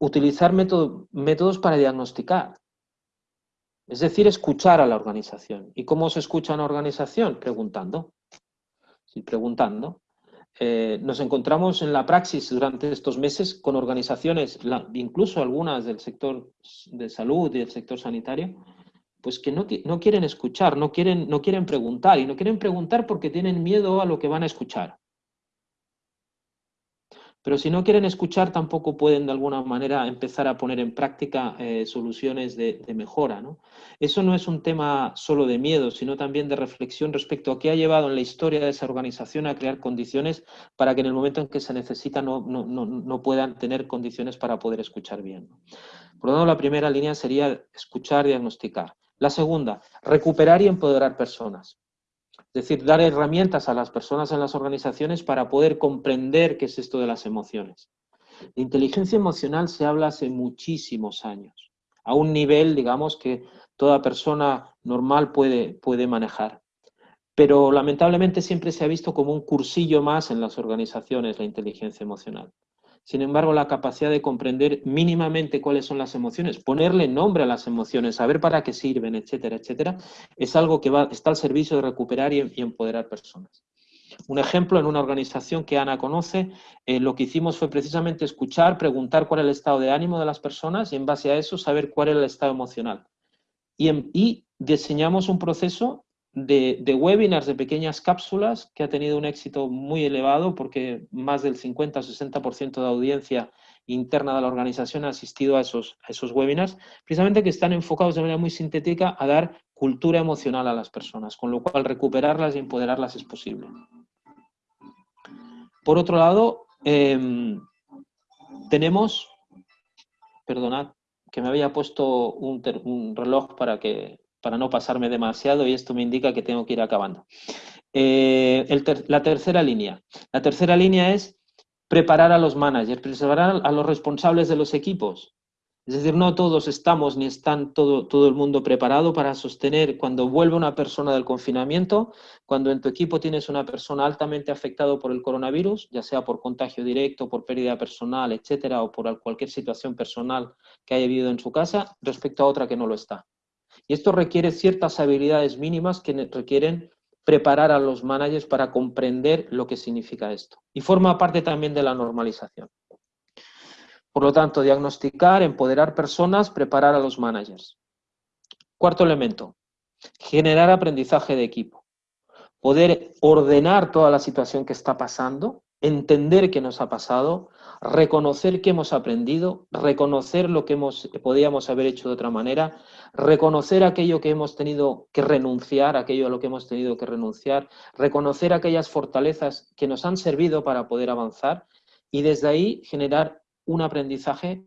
utilizar métodos para diagnosticar. Es decir, escuchar a la organización. ¿Y cómo se escucha una organización? Preguntando. Sí, preguntando. Eh, nos encontramos en la praxis durante estos meses con organizaciones, incluso algunas del sector de salud y del sector sanitario, pues que no, no, quieren escuchar, no quieren, no quieren preguntar, y no quieren preguntar porque tienen miedo a lo que van a escuchar. Pero si no quieren escuchar, tampoco pueden de alguna manera empezar a poner en práctica eh, soluciones de, mejora. ¿no? Eso no es un tema solo de miedo, sino también de reflexión respecto a qué ha llevado en la historia de esa organización a crear condiciones para que en el momento en que se necesita no, no, no puedan tener condiciones para poder escuchar bien. Por lo tanto, la primera línea sería escuchar, diagnosticar. La segunda, recuperar y empoderar personas. Es decir, dar herramientas a las personas en las organizaciones para poder comprender qué es esto de las emociones. De inteligencia emocional se habla hace muchísimos años, a un nivel, digamos, que toda persona normal puede, puede manejar. Pero lamentablemente siempre se ha visto como un cursillo más en las organizaciones la inteligencia emocional. Sin embargo, la capacidad de comprender mínimamente cuáles son las emociones, ponerle nombre a las emociones, saber para qué sirven, etcétera, etcétera, es algo que va, está al servicio de recuperar y, empoderar personas. Un ejemplo, en una organización que Ana conoce, eh, lo que hicimos fue precisamente escuchar, preguntar cuál era el estado de ánimo de las personas y en base a eso saber cuál era el estado emocional. Y, y diseñamos un proceso de, webinars, de pequeñas cápsulas, que ha tenido un éxito muy elevado porque más del 50 o 60% de audiencia interna de la organización ha asistido a esos, a esos webinars, precisamente que están enfocados de manera muy sintética a dar cultura emocional a las personas, con lo cual recuperarlas y empoderarlas es posible. Por otro lado, em, tenemos, perdonad, que me había puesto un reloj para que para no pasarme demasiado y esto me indica que tengo que ir acabando. Eh, la tercera línea. La tercera línea es preparar a los managers, preparar a los responsables de los equipos. Es decir, no todos estamos ni están todo, todo el mundo preparado para sostener cuando vuelve una persona del confinamiento, cuando en tu equipo tienes una persona altamente afectada por el coronavirus, ya sea por contagio directo, por pérdida personal, etcétera, o por cualquier situación personal que haya vivido en su casa, respecto a otra que no lo está. Y esto requiere ciertas habilidades mínimas que requieren preparar a los managers para comprender lo que significa esto. Y forma parte también de la normalización. Por lo tanto, diagnosticar, empoderar personas, preparar a los managers. Cuarto elemento, generar aprendizaje de equipo. Poder ordenar toda la situación que está pasando, entender qué nos ha pasado, reconocer qué hemos aprendido, reconocer lo que hemos, podíamos haber hecho de otra manera, reconocer aquello que hemos tenido que renunciar, aquello a lo que hemos tenido que renunciar, reconocer aquellas fortalezas que nos han servido para poder avanzar y desde ahí generar un aprendizaje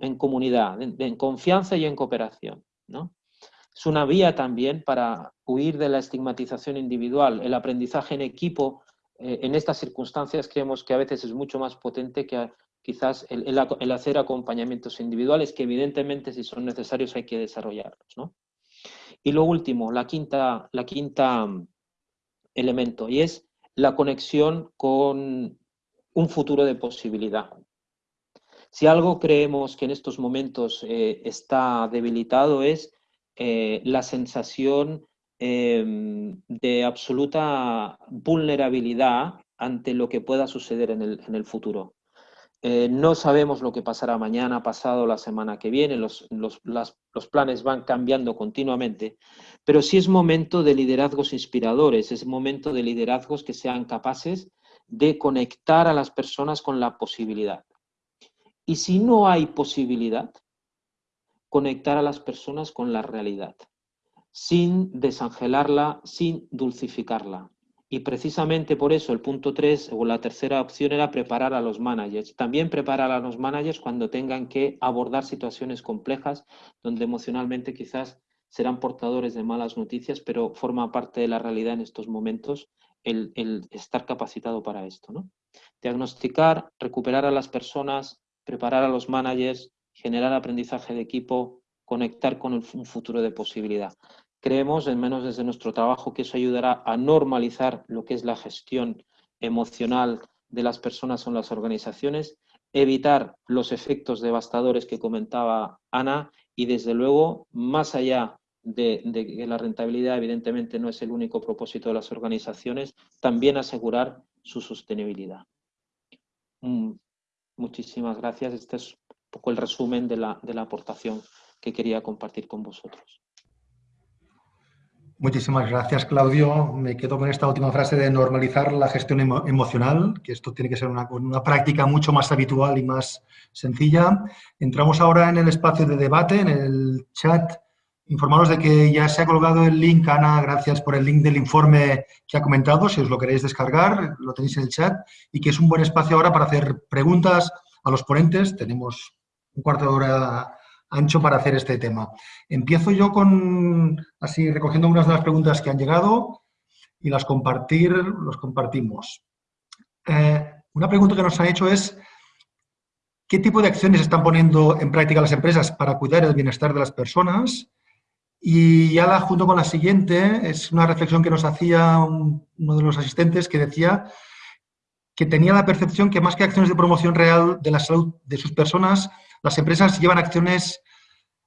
en comunidad, en, confianza y en cooperación. ¿no? Es una vía también para huir de la estigmatización individual. El aprendizaje en equipo eh, en estas circunstancias creemos que a veces es mucho más potente que quizás el, hacer acompañamientos individuales, que evidentemente si son necesarios hay que desarrollarlos. ¿no? Y lo último, la quinta, la quinta mm, elemento, y es la conexión con un futuro de posibilidad. Si algo creemos que en estos momentos eh, está debilitado es eh, la sensación Em, de absoluta vulnerabilidad ante lo que pueda suceder en el, futuro. Eh, no sabemos lo que pasará mañana, pasado, la semana que viene, los, los, planes van cambiando continuamente, pero sí es momento de liderazgos inspiradores, es momento de liderazgos que sean capaces de conectar a las personas con la posibilidad. Y si no hay posibilidad, conectar a las personas con la realidad sin desangelarla, sin dulcificarla. Y precisamente por eso el punto 3 o la tercera opción era preparar a los managers. También preparar a los managers cuando tengan que abordar situaciones complejas donde emocionalmente quizás serán portadores de malas noticias, pero forma parte de la realidad en estos momentos el, estar capacitado para esto. ¿no? Diagnosticar, recuperar a las personas, preparar a los managers, generar aprendizaje de equipo, conectar con un futuro de posibilidad. Creemos, en menos desde nuestro trabajo, que eso ayudará a normalizar lo que es la gestión emocional de las personas en las organizaciones, evitar los efectos devastadores que comentaba Ana y, desde luego, más allá de, que la rentabilidad evidentemente no es el único propósito de las organizaciones, también asegurar su sostenibilidad. Mm, muchísimas gracias. Este es un poco el resumen de la, de la aportación que quería compartir con vosotros. Muchísimas gracias, Claudio. Me quedo con esta última frase de normalizar la gestión emocional, que esto tiene que ser una, práctica mucho más habitual y más sencilla. Entramos ahora en el espacio de debate, en el chat. Informaros de que ya se ha colgado el link, Ana, gracias por el link del informe que ha comentado, si os lo queréis descargar, lo tenéis en el chat, y que es un buen espacio ahora para hacer preguntas a los ponentes. Tenemos un cuarto de hora ancho para hacer este tema. Empiezo yo con, así, recogiendo unas de las preguntas que han llegado y las compartir, los compartimos. Eh, una pregunta que nos han hecho es, ¿qué tipo de acciones están poniendo en práctica las empresas para cuidar el bienestar de las personas? Y ya la junto con la siguiente, es una reflexión que nos hacía uno de los asistentes que decía que tenía la percepción que más que acciones de promoción real de la salud de sus personas, las empresas llevan acciones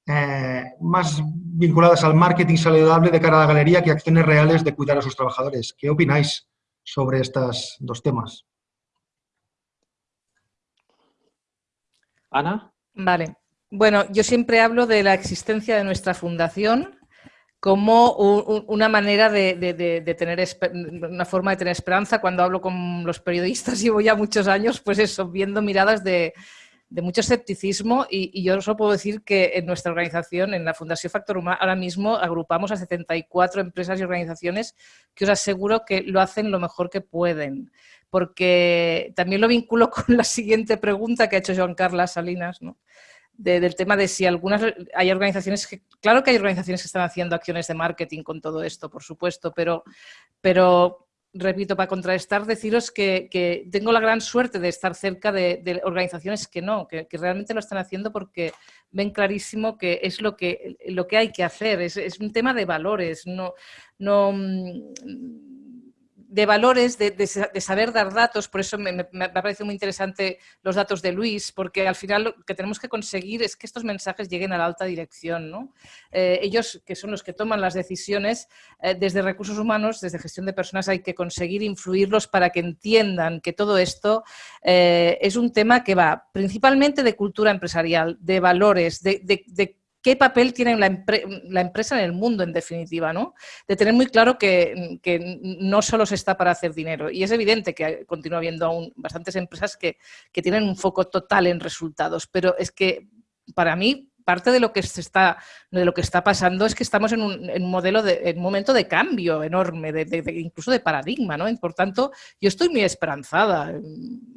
eh, más vinculadas al marketing saludable de cara a la galería que acciones reales de cuidar a sus trabajadores. ¿Qué opináis sobre estos dos temas? Ana. Vale. Bueno, yo siempre hablo de la existencia de nuestra fundación como una manera de, tener una forma de tener esperanza. Cuando hablo con los periodistas, llevo ya muchos años, pues eso, viendo miradas de, mucho escepticismo y, yo solo puedo decir que en nuestra organización, en la Fundación Factor Humano, ahora mismo agrupamos a 74 empresas y organizaciones que os aseguro que lo hacen lo mejor que pueden. Porque también lo vinculo con la siguiente pregunta que ha hecho Joan Carlos Salinas, ¿no? del tema de si algunas hay organizaciones que, claro que hay organizaciones que están haciendo acciones de marketing con todo esto, por supuesto, pero repito, para contrarrestar, deciros que, tengo la gran suerte de estar cerca de, organizaciones que no, que, realmente lo están haciendo porque ven clarísimo que es lo que, lo que hay que hacer. Es, es un tema de valores, no, no mm, de valores, de, saber dar datos, por eso me, me, ha parecido muy interesante los datos de Luis, porque al final lo que tenemos que conseguir es que estos mensajes lleguen a la alta dirección. ¿no? Eh, ellos, que son los que toman las decisiones, eh, desde recursos humanos, desde gestión de personas, hay que conseguir influirlos para que entiendan que todo esto eh, es un tema que va principalmente de cultura empresarial, de valores, de, de qué papel tiene la, empresa en el mundo, en definitiva, ¿no? De tener muy claro que, no solo se está para hacer dinero. Y es evidente que continúa habiendo aún bastantes empresas que, que tienen un foco total en resultados, pero es que para mí parte de lo que se está, de lo que está pasando es que estamos en un, modelo de, un momento de cambio enorme, de, incluso de paradigma, ¿no? Por tanto, yo estoy muy esperanzada.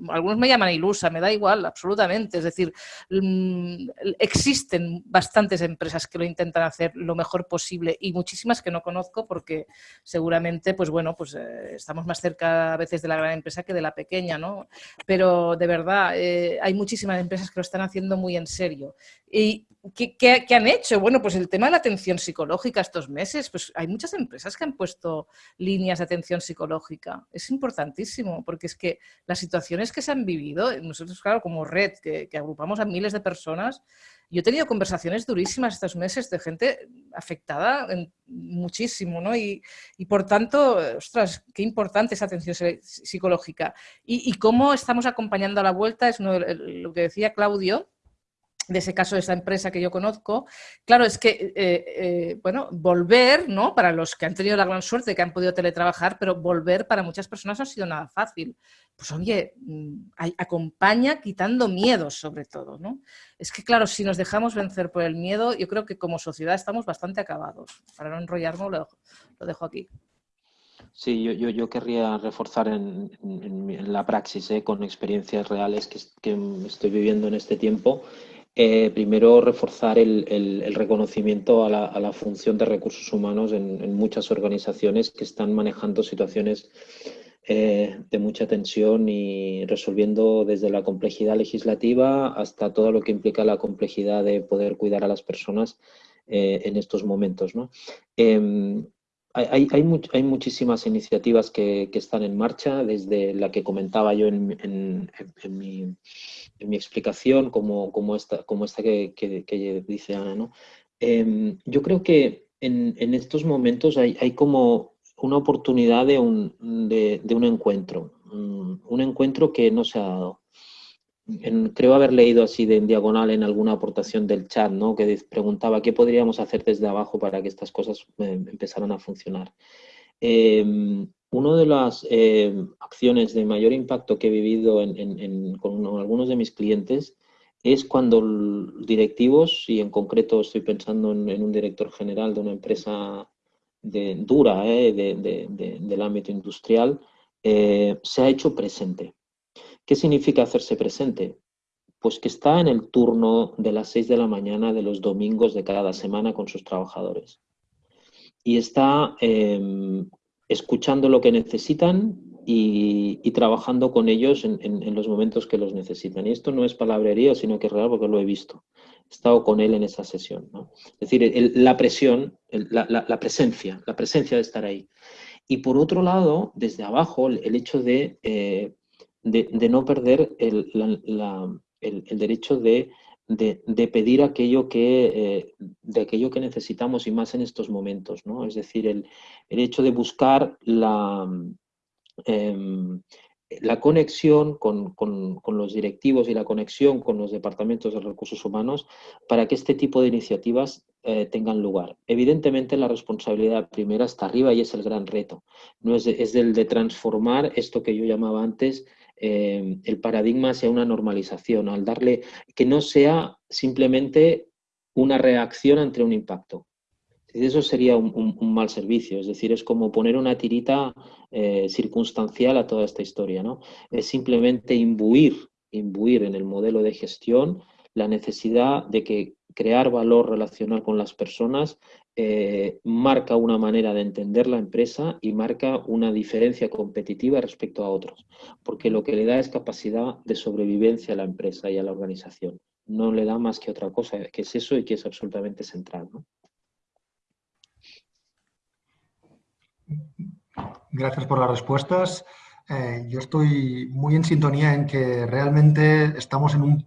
Algunos me llaman ilusa, me da igual, absolutamente. Es decir, mm, existen bastantes empresas que lo intentan hacer lo mejor posible y muchísimas que no conozco porque seguramente, pues bueno, pues eh, estamos más cerca a veces de la gran empresa que de la pequeña, ¿no? Pero de verdad, eh, hay muchísimas empresas que lo están haciendo muy en serio. Y ¿Qué, han hecho? Bueno, pues el tema de la atención psicológica estos meses, pues hay muchas empresas que han puesto líneas de atención psicológica. Es importantísimo, porque es que las situaciones que se han vivido, nosotros, claro, como red, que, agrupamos a miles de personas, yo he tenido conversaciones durísimas estos meses de gente afectada muchísimo, ¿no? Y, por tanto, ostras, qué importante esa atención psicológica. Y, cómo estamos acompañando a la vuelta, es lo que decía Claudio, de ese caso de esa empresa que yo conozco, claro, es que, eh, eh, bueno, volver, ¿no? Para los que han tenido la gran suerte que han podido teletrabajar, pero volver para muchas personas no ha sido nada fácil. Pues oye, mm, acompaña quitando miedos sobre todo, ¿no? Es que, claro, si nos dejamos vencer por el miedo, yo creo que como sociedad estamos bastante acabados. Para no enrollarnos, lo, dejo aquí. Sí, yo, yo, querría reforzar en, la praxis, ¿eh? con experiencias reales que estoy viviendo en este tiempo eh, primero, reforzar el, reconocimiento a la, función de recursos humanos en, muchas organizaciones que están manejando situaciones eh, de mucha tensión y resolviendo desde la complejidad legislativa hasta todo lo que implica la complejidad de poder cuidar a las personas eh, en estos momentos. Em, hay, hay, muchísimas iniciativas que, están en marcha, desde la que comentaba yo en en mi explicación, como, como esta, como esta que, que, dice Ana. ¿no? Em, yo creo que en, en estos momentos hay, hay, como una oportunidad de un, de, un encuentro, mm, un encuentro que no se ha dado. creo haber leído así de en diagonal en alguna aportación del chat, ¿no? que preguntaba qué podríamos hacer desde abajo para que estas cosas eh, empezaran a funcionar. Eh, una de las eh, acciones de mayor impacto que he vivido con algunos de mis clientes es cuando directivos, y en concreto estoy pensando en, un director general de una empresa de, dura eh, del ámbito industrial, eh, se ha hecho presente. ¿Qué significa hacerse presente? Pues que está en el turno de las 6 de la mañana de los domingos de cada semana con sus trabajadores. Y está em, escuchando lo que necesitan y, trabajando con ellos en, los momentos que los necesitan. Y esto no es palabrería, sino que es real porque lo he visto. He estado con él en esa sesión. Es decir, la presión, la, presencia, la presencia de estar ahí. Y por otro lado, desde abajo, el, hecho de, eh, de, no perder el, el derecho de de, pedir aquello que, eh, de aquello que necesitamos y más en estos momentos, ¿no? Es decir, el, hecho de buscar la, em, la conexión con, los directivos y la conexión con los departamentos de recursos humanos para que este tipo de iniciativas eh, tengan lugar. Evidentemente la responsabilidad primera está arriba y es el gran reto. No es, es el de transformar esto que yo llamaba antes eh, el paradigma sea una normalización, al darle que no sea simplemente una reacción ante un impacto. Eso sería un, mal servicio, es decir, es como poner una tirita eh, circunstancial a toda esta historia. ¿no? Es simplemente imbuir, imbuir en el modelo de gestión la necesidad de que, crear valor relacional con las personas, eh, marca una manera de entender la empresa y marca una diferencia competitiva respecto a otros, porque lo que le da es capacidad de sobrevivencia a la empresa y a la organización. No le da más que otra cosa, que es eso y que es absolutamente central. Gracias por las respuestas. Eh, yo estoy muy en sintonía en que realmente estamos en un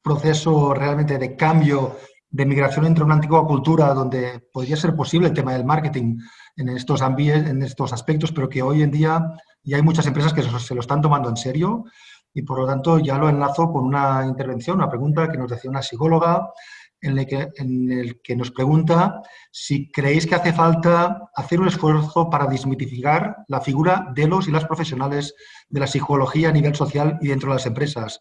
proceso realmente de cambio, de migración entre una antigua cultura donde podría ser posible el tema del marketing en estos, en estos aspectos, pero que hoy en día ya hay muchas empresas que se lo están tomando en serio y por lo tanto ya lo enlazo con una intervención, una pregunta que nos decía una psicóloga en el, que, en el que nos pregunta si creéis que hace falta hacer un esfuerzo para desmitificar la figura de los y las profesionales de la psicología a nivel social y dentro de las empresas.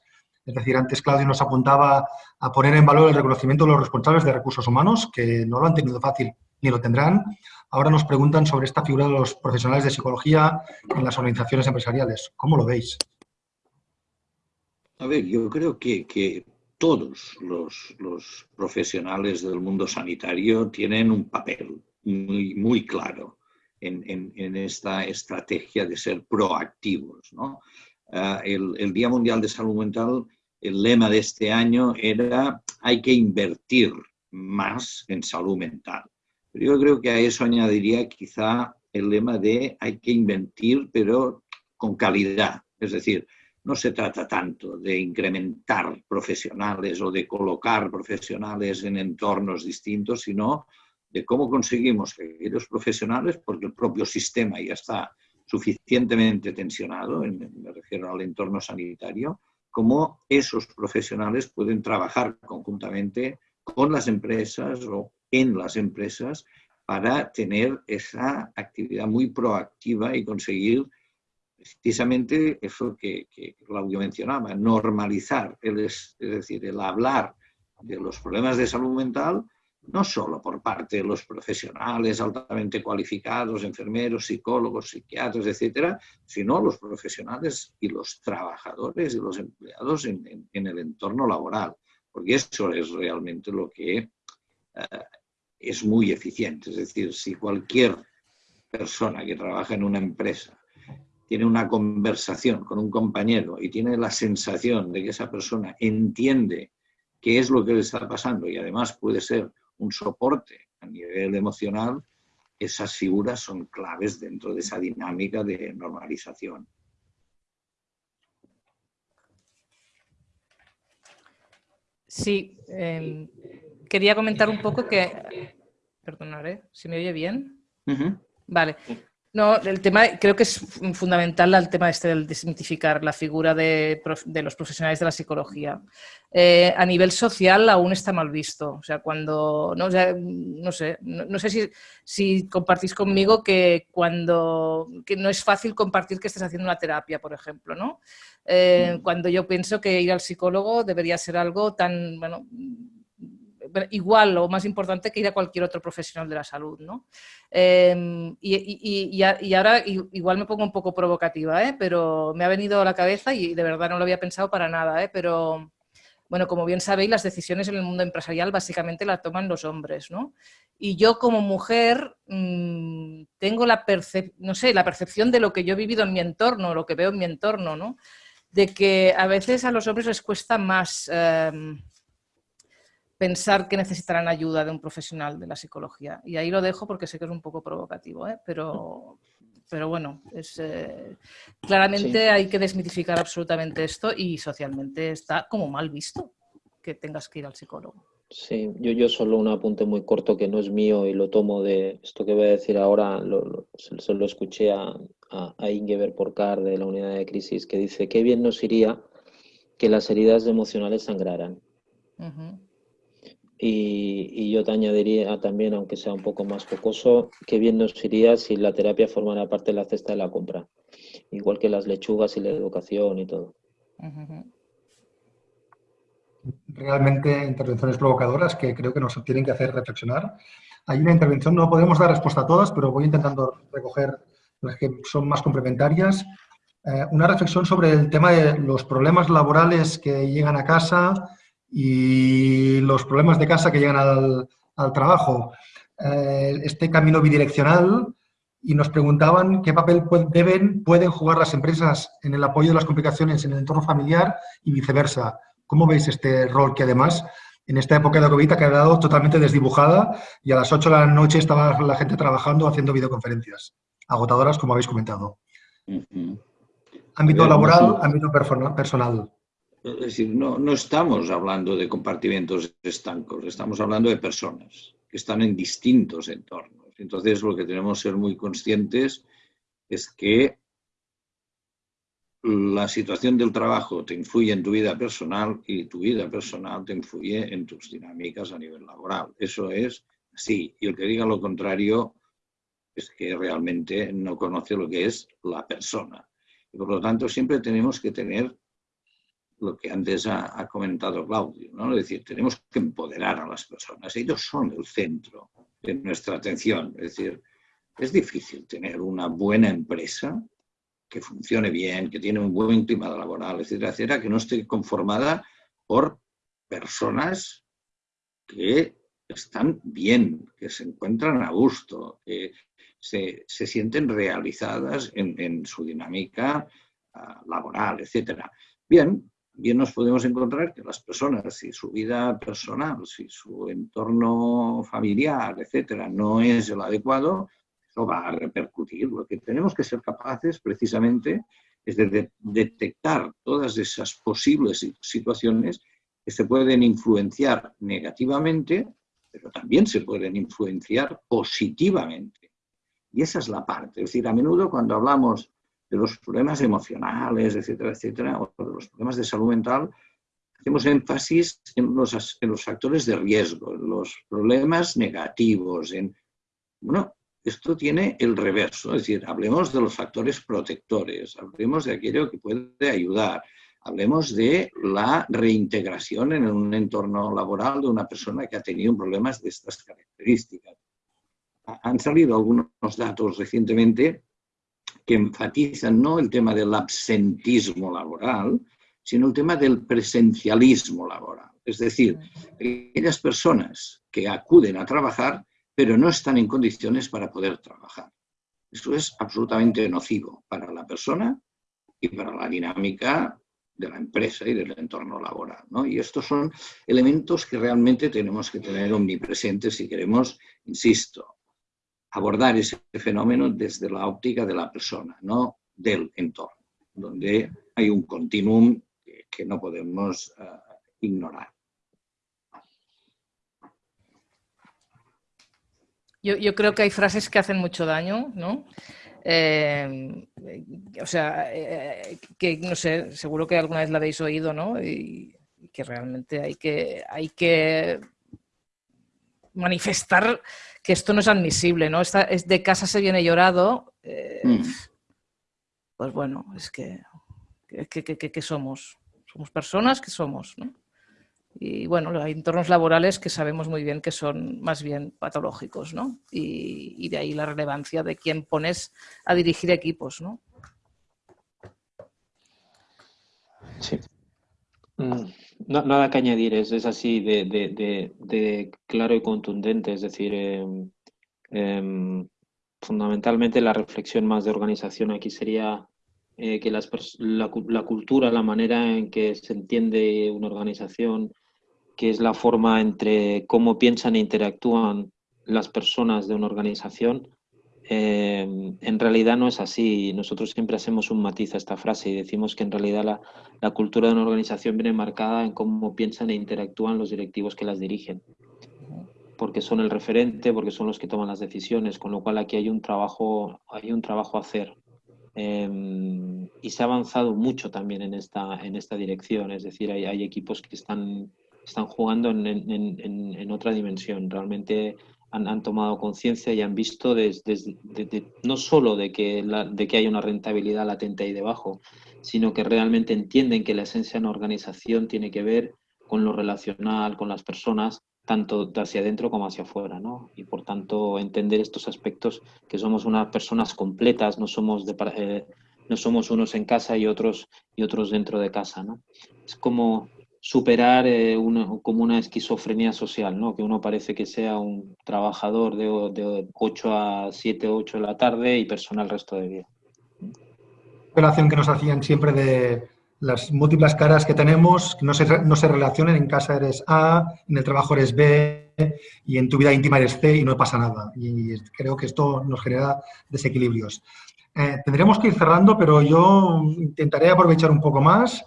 Es decir, antes Claudio nos apuntaba a poner en valor el reconocimiento de los responsables de recursos humanos, que no lo han tenido fácil ni lo tendrán. Ahora nos preguntan sobre esta figura de los profesionales de psicología en las organizaciones empresariales. ¿Cómo lo veis? A ver, yo creo que, que todos los, profesionales del mundo sanitario tienen un papel muy, muy claro en, esta estrategia de ser proactivos. Ah, el, el, Día Mundial de Salud Mental, el lema de este año era hay que invertir más en salud mental. Pero yo creo que a eso añadiría quizá el lema de hay que invertir, pero con calidad. Es decir, no se trata tanto de incrementar profesionales o de colocar profesionales en entornos distintos, sino de cómo conseguimos que aquellos profesionales, porque el propio sistema ya está suficientemente tensionado, me refiero al entorno sanitario, cómo esos profesionales pueden trabajar conjuntamente con las empresas o en las empresas para tener esa actividad muy proactiva y conseguir precisamente eso que, Claudio mencionaba, normalizar, es, decir, el hablar de los problemas de salud mental, no solo por parte de los profesionales altamente cualificados, enfermeros, psicólogos, psiquiatras, etcétera, sino los profesionales y los trabajadores y los empleados en, el entorno laboral, porque eso es realmente lo que eh, es muy eficiente. Es decir, si cualquier persona que trabaja en una empresa tiene una conversación con un compañero y tiene la sensación de que esa persona entiende qué es lo que le está pasando y además puede ser un soporte a nivel emocional, esas figuras son claves dentro de esa dinámica de normalización. Sí, em, quería comentar un poco que... Perdonaré, ¿se me oye bien? Vale. No, el tema, creo que es fundamental el tema este del desmitificar la figura de, los profesionales de la psicología. Eh, a nivel social aún está mal visto. O sea, cuando, no, no sé, no, sé si, si, compartís conmigo que cuando, que no es fácil compartir que estés haciendo una terapia, por ejemplo, ¿no? Eh, mm. cuando yo pienso que ir al psicólogo debería ser algo tan, bueno, igual o más importante que ir a cualquier otro profesional de la salud. ¿no? Em, y, ahora igual me pongo un poco provocativa, ¿eh? pero me ha venido a la cabeza y de verdad no lo había pensado para nada, ¿eh? pero bueno, como bien sabéis, las decisiones en el mundo empresarial básicamente las toman los hombres, ¿no? Y yo como mujer mm, tengo la, no sé, la percepción de lo que yo he vivido en mi entorno, lo que veo en mi entorno, ¿no? De que a veces a los hombres les cuesta más... Em, pensar que necesitarán ayuda de un profesional de la psicología. Y ahí lo dejo porque sé que es un poco provocativo, ¿eh? pero, pero bueno, es, eh, claramente hay que desmitificar absolutamente esto y socialmente está como mal visto que tengas que ir al psicólogo. Sí, yo, yo solo un apunte muy corto que no es mío y lo tomo de esto que voy a decir ahora, lo, se, lo escuché a, a, Ingeber Porcar de la unidad de crisis que dice, qué bien nos iría que las heridas emocionales sangraran. Y, yo te añadiría también, aunque sea un poco más focoso, que bien nos iría si la terapia formara parte de la cesta de la compra, igual que las lechugas y la educación y todo. Realmente intervenciones provocadoras que creo que nos tienen que hacer reflexionar. Hay una intervención, no podemos dar respuesta a todas, pero voy intentando recoger las que son más complementarias. Eh, una reflexión sobre el tema de los problemas laborales que llegan a casa, y los problemas de casa que llegan al, trabajo, eh, este camino bidireccional y nos preguntaban qué papel deben, pueden jugar las empresas en el apoyo de las complicaciones en el entorno familiar y viceversa. ¿Cómo veis este rol que además en esta época de la COVID ha quedado totalmente desdibujada y a las 8 de la noche estaba la gente trabajando haciendo videoconferencias, agotadoras como habéis comentado? Ámbito laboral, ámbito personal. Es decir, no, no estamos hablando de compartimentos estancos, estamos hablando de personas que están en distintos entornos. Entonces, lo que tenemos que ser muy conscientes es que la situación del trabajo te influye en tu vida personal y tu vida personal te influye en tus dinámicas a nivel laboral. Eso es así. Y el que diga lo contrario es que realmente no conoce lo que es la persona. Y por lo tanto, siempre tenemos que tener lo que antes ha, comentado Claudio, ¿no? Es decir, tenemos que empoderar a las personas. Ellos son el centro de nuestra atención. Es decir, es difícil tener una buena empresa que funcione bien, que tiene un buen clima laboral, etcétera, etcétera, que no esté conformada por personas que están bien, que se encuentran a gusto, que se, sienten realizadas en, su dinámica ah, laboral, etcétera. Bien, bien nos podemos encontrar que las personas, si su vida personal, si su entorno familiar, etcétera, no es el adecuado, eso va a repercutir. Lo que tenemos que ser capaces precisamente es de, detectar todas esas posibles situaciones que se pueden influenciar negativamente, pero también se pueden influenciar positivamente. Y esa es la parte. Es decir, a menudo cuando hablamos de los problemas emocionales, etcétera, etcétera, o de los problemas de salud mental, hacemos énfasis en los, en los factores de riesgo, en los problemas negativos, en, bueno, esto tiene el reverso, es decir, hablemos de los factores protectores, hablemos de aquello que puede ayudar, hablemos de la reintegración en un entorno laboral de una persona que ha tenido problemas de estas características. Han salido algunos datos recientemente que enfatizan no el tema del absentismo laboral, sino el tema del presencialismo laboral. Es decir, aquellas personas que acuden a trabajar, pero no están en condiciones para poder trabajar. Eso es absolutamente nocivo para la persona y para la dinámica de la empresa y del entorno laboral. Y estos son elementos que realmente tenemos que tener omnipresentes si queremos, insisto, abordar ese fenómeno desde la óptica de la persona, no del entorno, donde hay un continuum que, no podemos eh, ignorar. Yo, creo que hay frases que hacen mucho daño, ¿no? Eh, o sea, eh, que no sé, seguro que alguna vez la habéis oído, ¿no? Y, que realmente hay que, hay que manifestar que esto no es admisible, ¿no? Esta, es de casa se viene llorado. Eh, mm. Pues bueno, es que, que, somos. Somos personas que somos, ¿no? Y bueno, hay entornos laborales que sabemos muy bien que son más bien patológicos, ¿no? Y, de ahí la relevancia de quién pones a dirigir equipos, ¿no? Sí. Mm, nada que añadir, es, así de, claro y contundente, es decir, em, em, fundamentalmente la reflexión más de organización aquí sería eh, que las, la, la, cultura, la manera en que se entiende una organización, que es la forma entre cómo piensan e interactúan las personas de una organización, Em, en realidad no es así. Nosotros siempre hacemos un matiz a esta frase y decimos que en realidad la, cultura de una organización viene marcada en cómo piensan e interactúan los directivos que las dirigen. Porque son el referente, porque son los que toman las decisiones, con lo cual aquí hay un trabajo, hay un trabajo a hacer. Em, y se ha avanzado mucho también en esta, en esta dirección, es decir, hay, hay equipos que están, están jugando en, en, en otra dimensión. Realmente han, tomado conciencia y han visto no solo de que, hay una rentabilidad latente ahí debajo, sino que realmente entienden que la esencia de una organización tiene que ver con lo relacional, con las personas, tanto hacia adentro como hacia afuera, ¿no? Y por tanto entender estos aspectos que somos unas personas completas, no somos, eh, unos en casa y otros, y otros dentro de casa, ¿no? Es como superar eh, una, como una esquizofrenia social, ¿no? que uno parece que sea un trabajador de, de 8 a 7, 8 de la tarde y persona el resto del día. Relación que nos hacían siempre de las múltiples caras que tenemos, no se, no se relacionen, en casa eres A, en el trabajo eres B y en tu vida íntima eres C y no pasa nada. Y creo que esto nos genera desequilibrios. Eh, que ir cerrando, pero yo intentaré aprovechar un poco más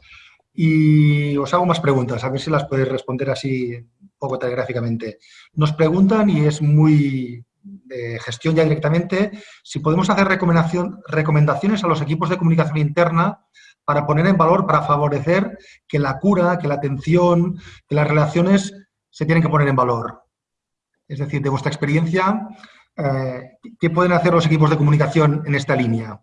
y os hago más preguntas, a ver si las podéis responder así un poco telegráficamente. Nos preguntan, y es muy de gestión ya directamente, si podemos hacer recomendación, recomendaciones a los equipos de comunicación interna para poner en valor, para favorecer que la cura, que la atención, que las relaciones se tienen que poner en valor. Es decir, de vuestra experiencia, eh, ¿qué pueden hacer los equipos de comunicación en esta línea?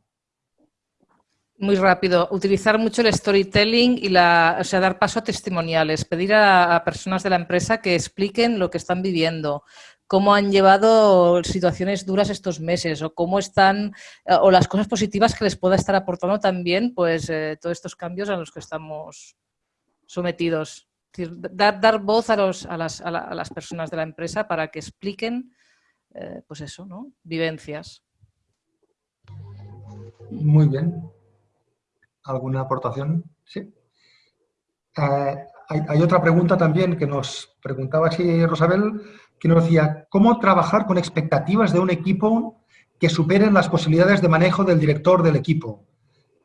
Muy rápido, utilizar mucho el storytelling y la, o sea, dar paso a testimoniales, pedir a, personas de la empresa que expliquen lo que están viviendo, cómo han llevado situaciones duras estos meses o cómo están, eh, o las cosas positivas que les pueda estar aportando también, pues, eh, todos estos cambios a los que estamos sometidos. dar, dar voz a, los, a, las, a, las, personas de la empresa para que expliquen, eh, pues eso, ¿no? Vivencias. Muy bien. ¿Alguna aportación? Sí. Eh, hay, otra pregunta también que nos preguntaba así Rosabel, que nos decía, ¿cómo trabajar con expectativas de un equipo que superen las posibilidades de manejo del director del equipo?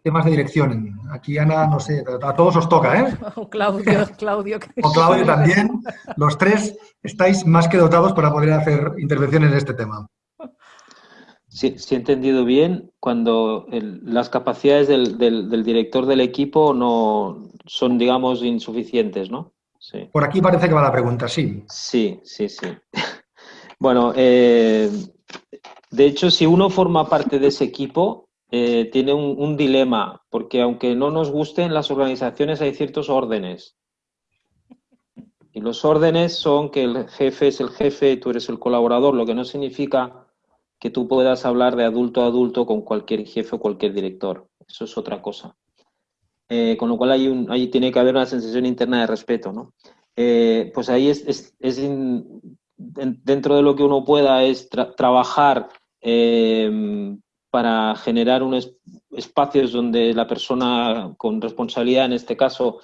Temas de dirección. Aquí, Ana, no sé, a todos os toca, ¿eh? O Claudio, Claudio. O Claudio también. Los tres estáis más que dotados para poder hacer intervenciones en este tema. Si, he entendido bien, cuando las capacidades del, director del equipo no son, digamos, insuficientes, ¿no? Sí. Por aquí parece que va la pregunta, sí. Sí, sí, sí. bueno, eh, de hecho, si uno forma parte de ese equipo, eh, tiene un, un, dilema, porque aunque no nos gusten las organizaciones, hay ciertos órdenes. Y los órdenes son que el jefe es el jefe tú eres el colaborador, lo que no significa que tú puedas hablar de adulto a adulto con cualquier jefe o cualquier director. Eso es otra cosa. Eh, con lo cual hay ahí tiene que haber una sensación interna de respeto, ¿no? Eh, pues ahí es, es, es dentro de lo que uno pueda es trabajar eh, para generar unos espacios donde la persona con responsabilidad, en este caso,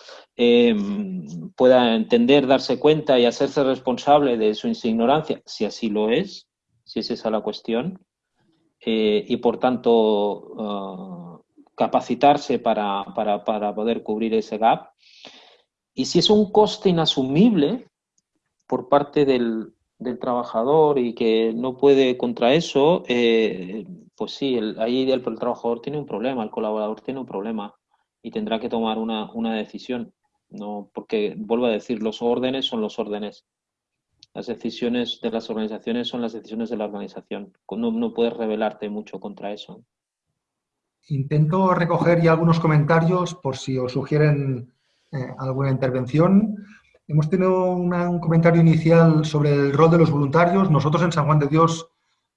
pueda entender, darse cuenta y hacerse responsable de su ignorancia, si así lo es, si es esa la cuestión, eh, y por tanto ah, capacitarse para, poder cubrir ese gap. Y si es un coste inasumible por parte del, trabajador y que no puede contra eso, eh, pues sí, ahí el, trabajador tiene un problema, el colaborador tiene un problema y tendrá que tomar una, una decisión. No, porque vuelvo a decir, los órdenes son los órdenes. Las decisiones de las organizaciones son las decisiones de la organización. No, no puedes rebelarte mucho contra eso. Intento recoger ya algunos comentarios por si os sugieren eh, alguna intervención. Hemos tenido un comentario inicial sobre el rol de los voluntarios. Nosotros en San Juan de Dios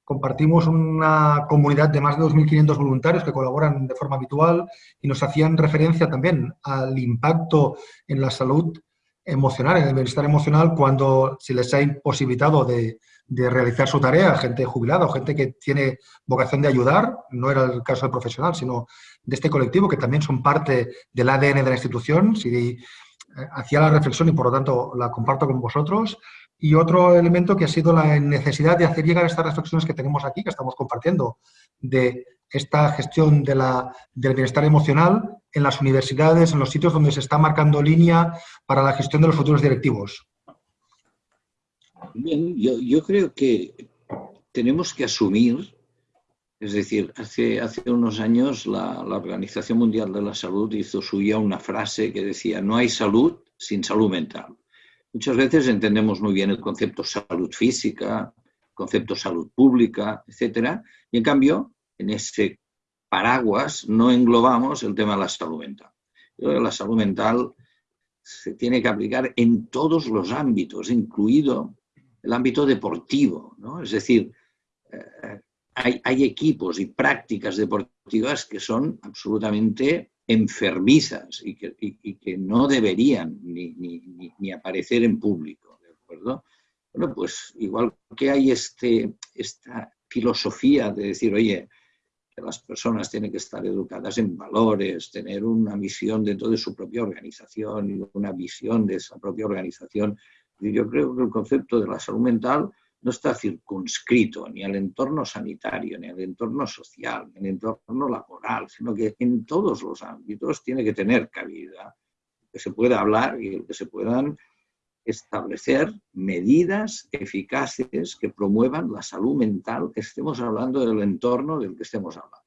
compartimos una comunidad de más de 2.500 voluntarios que colaboran de forma habitual y nos hacían referencia también al impacto en la salud emocional, en el bienestar emocional, cuando se les ha imposibilitado de, realizar su tarea, gente jubilada o gente que tiene vocación de ayudar, no era el caso del profesional, sino de este colectivo, que también son parte del ADN de la institución, si eh, hacía la reflexión y por lo tanto la comparto con vosotros. Y otro elemento que ha sido la necesidad de hacer llegar estas reflexiones que tenemos aquí, que estamos compartiendo, de esta gestión de la, del bienestar emocional en las universidades, en los sitios donde se está marcando línea para la gestión de los futuros directivos? Yo, creo que tenemos que asumir, es decir, hace, unos años la, Organización Mundial de la Salud hizo suya una frase que decía, no hay salud sin salud mental. Muchas veces entendemos muy bien el concepto salud física, concepto salud pública, etcétera, y en cambio en ese paraguas no englobamos el tema de la salud mental. la salud mental se tiene que aplicar en todos los ámbitos, incluido el ámbito deportivo. Es decir, eh, hay, equipos y prácticas deportivas que son absolutamente enfermizas y que, no deberían ni, ni, aparecer en público, ¿de acuerdo? Bueno, pues igual que hay este, esta filosofía de decir, oye, que las personas tienen que estar educadas en valores, tener una misión dentro de su propia organización y una visión de esa propia organización. Y yo creo que el concepto de la salud mental no está circunscrito ni al entorno sanitario, ni al entorno social, ni al entorno laboral, sino que en todos los ámbitos tiene que tener cabida, que se pueda hablar y que se puedan establecer medidas eficaces que promuevan la salud mental, que estemos hablando del entorno del que estemos hablando.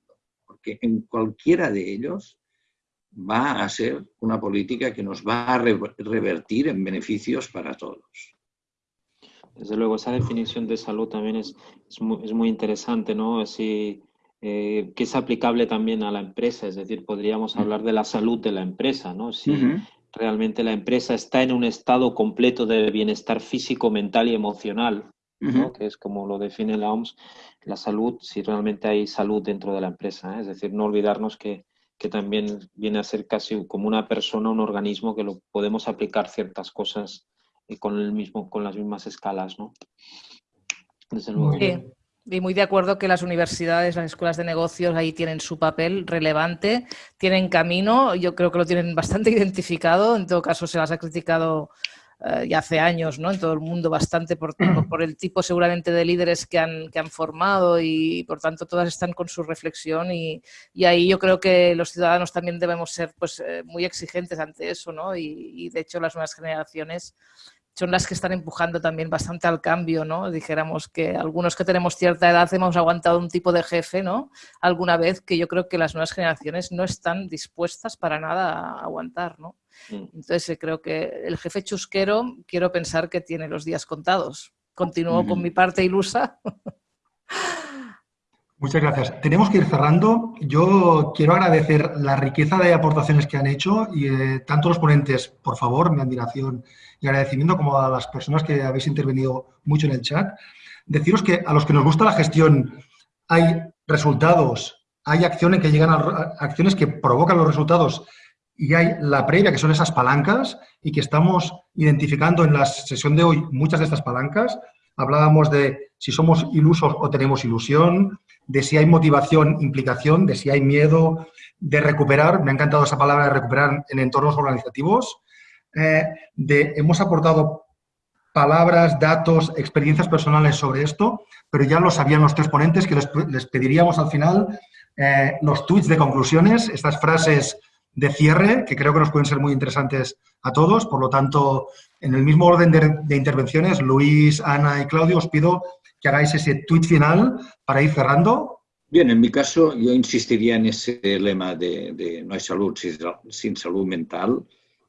Porque en cualquiera de ellos va a ser una política que nos va a revertir en beneficios para todos. Desde luego, esa definición de salud también es, es, muy, interesante, ¿no? Así, eh, que es aplicable también a la empresa, es decir, podríamos hablar de la salud de la empresa, ¿no? Si, realmente la empresa está en un estado completo de bienestar físico, mental y emocional, que es como lo define la OMS, la salud, si realmente hay salud dentro de la empresa. ¿eh? Es decir, no olvidarnos que, que, también viene a ser casi como una persona, un organismo que lo podemos aplicar ciertas cosas eh, con, el mismo, con las mismas escalas. ¿no? Desde luego. Y muy de acuerdo que las universidades, las escuelas de negocios ahí tienen su papel relevante, tienen camino, yo creo que lo tienen bastante identificado, en todo caso se las ha criticado eh, ya hace años ¿no? en todo el mundo bastante por, por, el tipo seguramente de líderes que han, que han formado y por tanto todas están con su reflexión y, y ahí yo creo que los ciudadanos también debemos ser pues, eh, muy exigentes ante eso ¿no? y, y de hecho las nuevas generaciones son las que están empujando también bastante al cambio, ¿no? Dijéramos que algunos que tenemos cierta edad hemos aguantado un tipo de jefe, ¿no? Alguna vez que yo creo que las nuevas generaciones no están dispuestas para nada a aguantar, ¿no? Mm. Entonces eh, creo que el jefe chusquero quiero pensar que tiene los días contados. Continúo con mi parte ilusa. Muchas gracias. Tenemos que ir cerrando. Yo quiero agradecer la riqueza de aportaciones que han hecho y eh, tanto los ponentes, por favor, mi admiración y agradecimiento, como a las personas que habéis intervenido mucho en el chat. Deciros que a los que nos gusta la gestión hay resultados, hay acciones que llegan a, acciones que provocan los resultados y hay la previa, que son esas palancas, y que estamos identificando en la sesión de hoy muchas de estas palancas. Hablábamos de si somos ilusos o tenemos ilusión, de si hay motivación, implicación, de si hay miedo, de recuperar, me ha encantado esa palabra de recuperar en entornos organizativos, eh, de, hemos aportado palabras, datos, experiencias personales sobre esto, pero ya lo sabían los tres ponentes que les, pediríamos al final eh, los tweets de conclusiones, estas frases de cierre, que creo que nos pueden ser muy interesantes a todos. Por lo tanto, en el mismo orden de intervenciones, Luis, Ana y Claudio, os pido que hagáis ese tweet final para ir cerrando. Bien, en mi caso yo insistiría en ese lema de, no hay salud sin, salud mental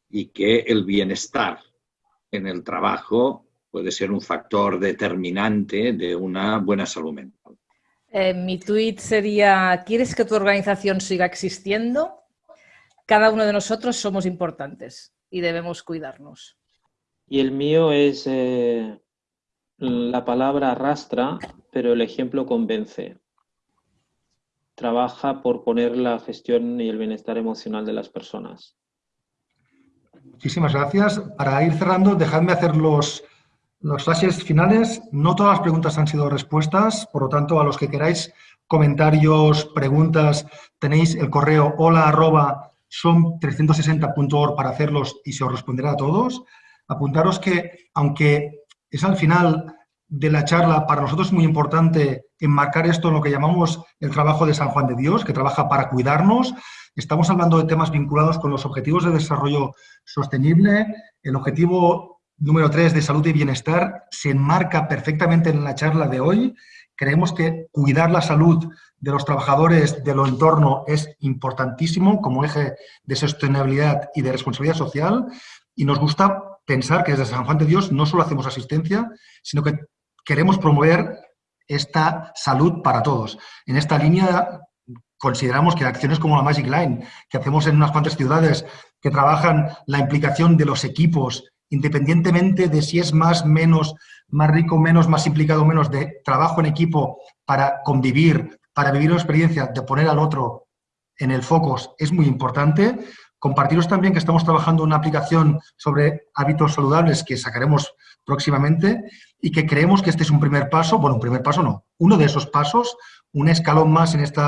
y que el bienestar en el trabajo puede ser un factor determinante de una buena salud mental. Eh, mi tweet sería, ¿quieres que tu organización siga existiendo? Cada uno de nosotros somos importantes y debemos cuidarnos. Y el mío es, eh, la palabra arrastra, pero el ejemplo convence. Trabaja por poner la gestión y el bienestar emocional de las personas. Muchísimas gracias. Para ir cerrando, dejadme hacer los, los flashes finales. No todas las preguntas han sido respuestas, por lo tanto, a los que queráis comentarios, preguntas, tenéis el correo hola arroba som360.org para hacerlos y se os responderá a todos. Apuntaros que, aunque es al final de la charla, para nosotros es muy importante enmarcar esto en lo que llamamos el trabajo de San Juan de Dios, que trabaja para cuidarnos. Estamos hablando de temas vinculados con los objetivos de desarrollo sostenible. El objetivo número 3 de salud y bienestar se enmarca perfectamente en la charla de hoy. Creemos que cuidar la salud de los trabajadores de lo entorno es importantísimo como eje de sostenibilidad y de responsabilidad social y nos gusta pensar que desde San Juan de Dios no solo hacemos asistencia, sino que queremos promover esta salud para todos. En esta línea consideramos que acciones como la Magic Line, que hacemos en unas cuantas ciudades, que trabajan la implicación de los equipos, independientemente de si es más, menos, más rico, menos, más implicado, menos, de trabajo en equipo para convivir, para vivir una experiencia, de poner al otro en el Focus es muy importante. Compartiros también que estamos trabajando una aplicación sobre hábitos saludables que sacaremos próximamente y que creemos que este es un primer paso, bueno, un primer paso no, uno de esos pasos, un escalón más en este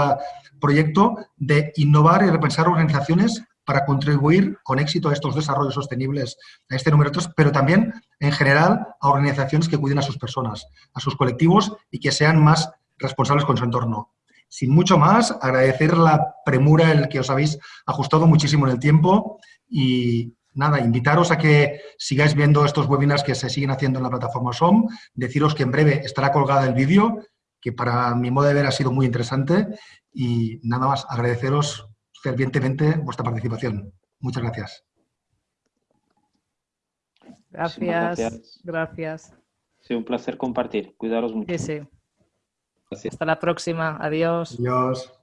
proyecto de innovar y repensar organizaciones para contribuir con éxito a estos desarrollos sostenibles, a este número 3, pero también, en general, a organizaciones que cuiden a sus personas, a sus colectivos y que sean más responsables con su entorno. Sin mucho más, agradecer la premura, el que os habéis ajustado muchísimo en el tiempo y nada, invitaros a que sigáis viendo estos webinars que se siguen haciendo en la plataforma SOM, deciros que en breve estará colgada el vídeo, que para mi modo de ver ha sido muy interesante y nada más, agradeceros fervientemente vuestra participación. Muchas gracias. Gracias. Gracias. gracias. Sí, un placer compartir. Cuidaros mucho. Sí, sí. Hasta la próxima. Adiós. Adiós.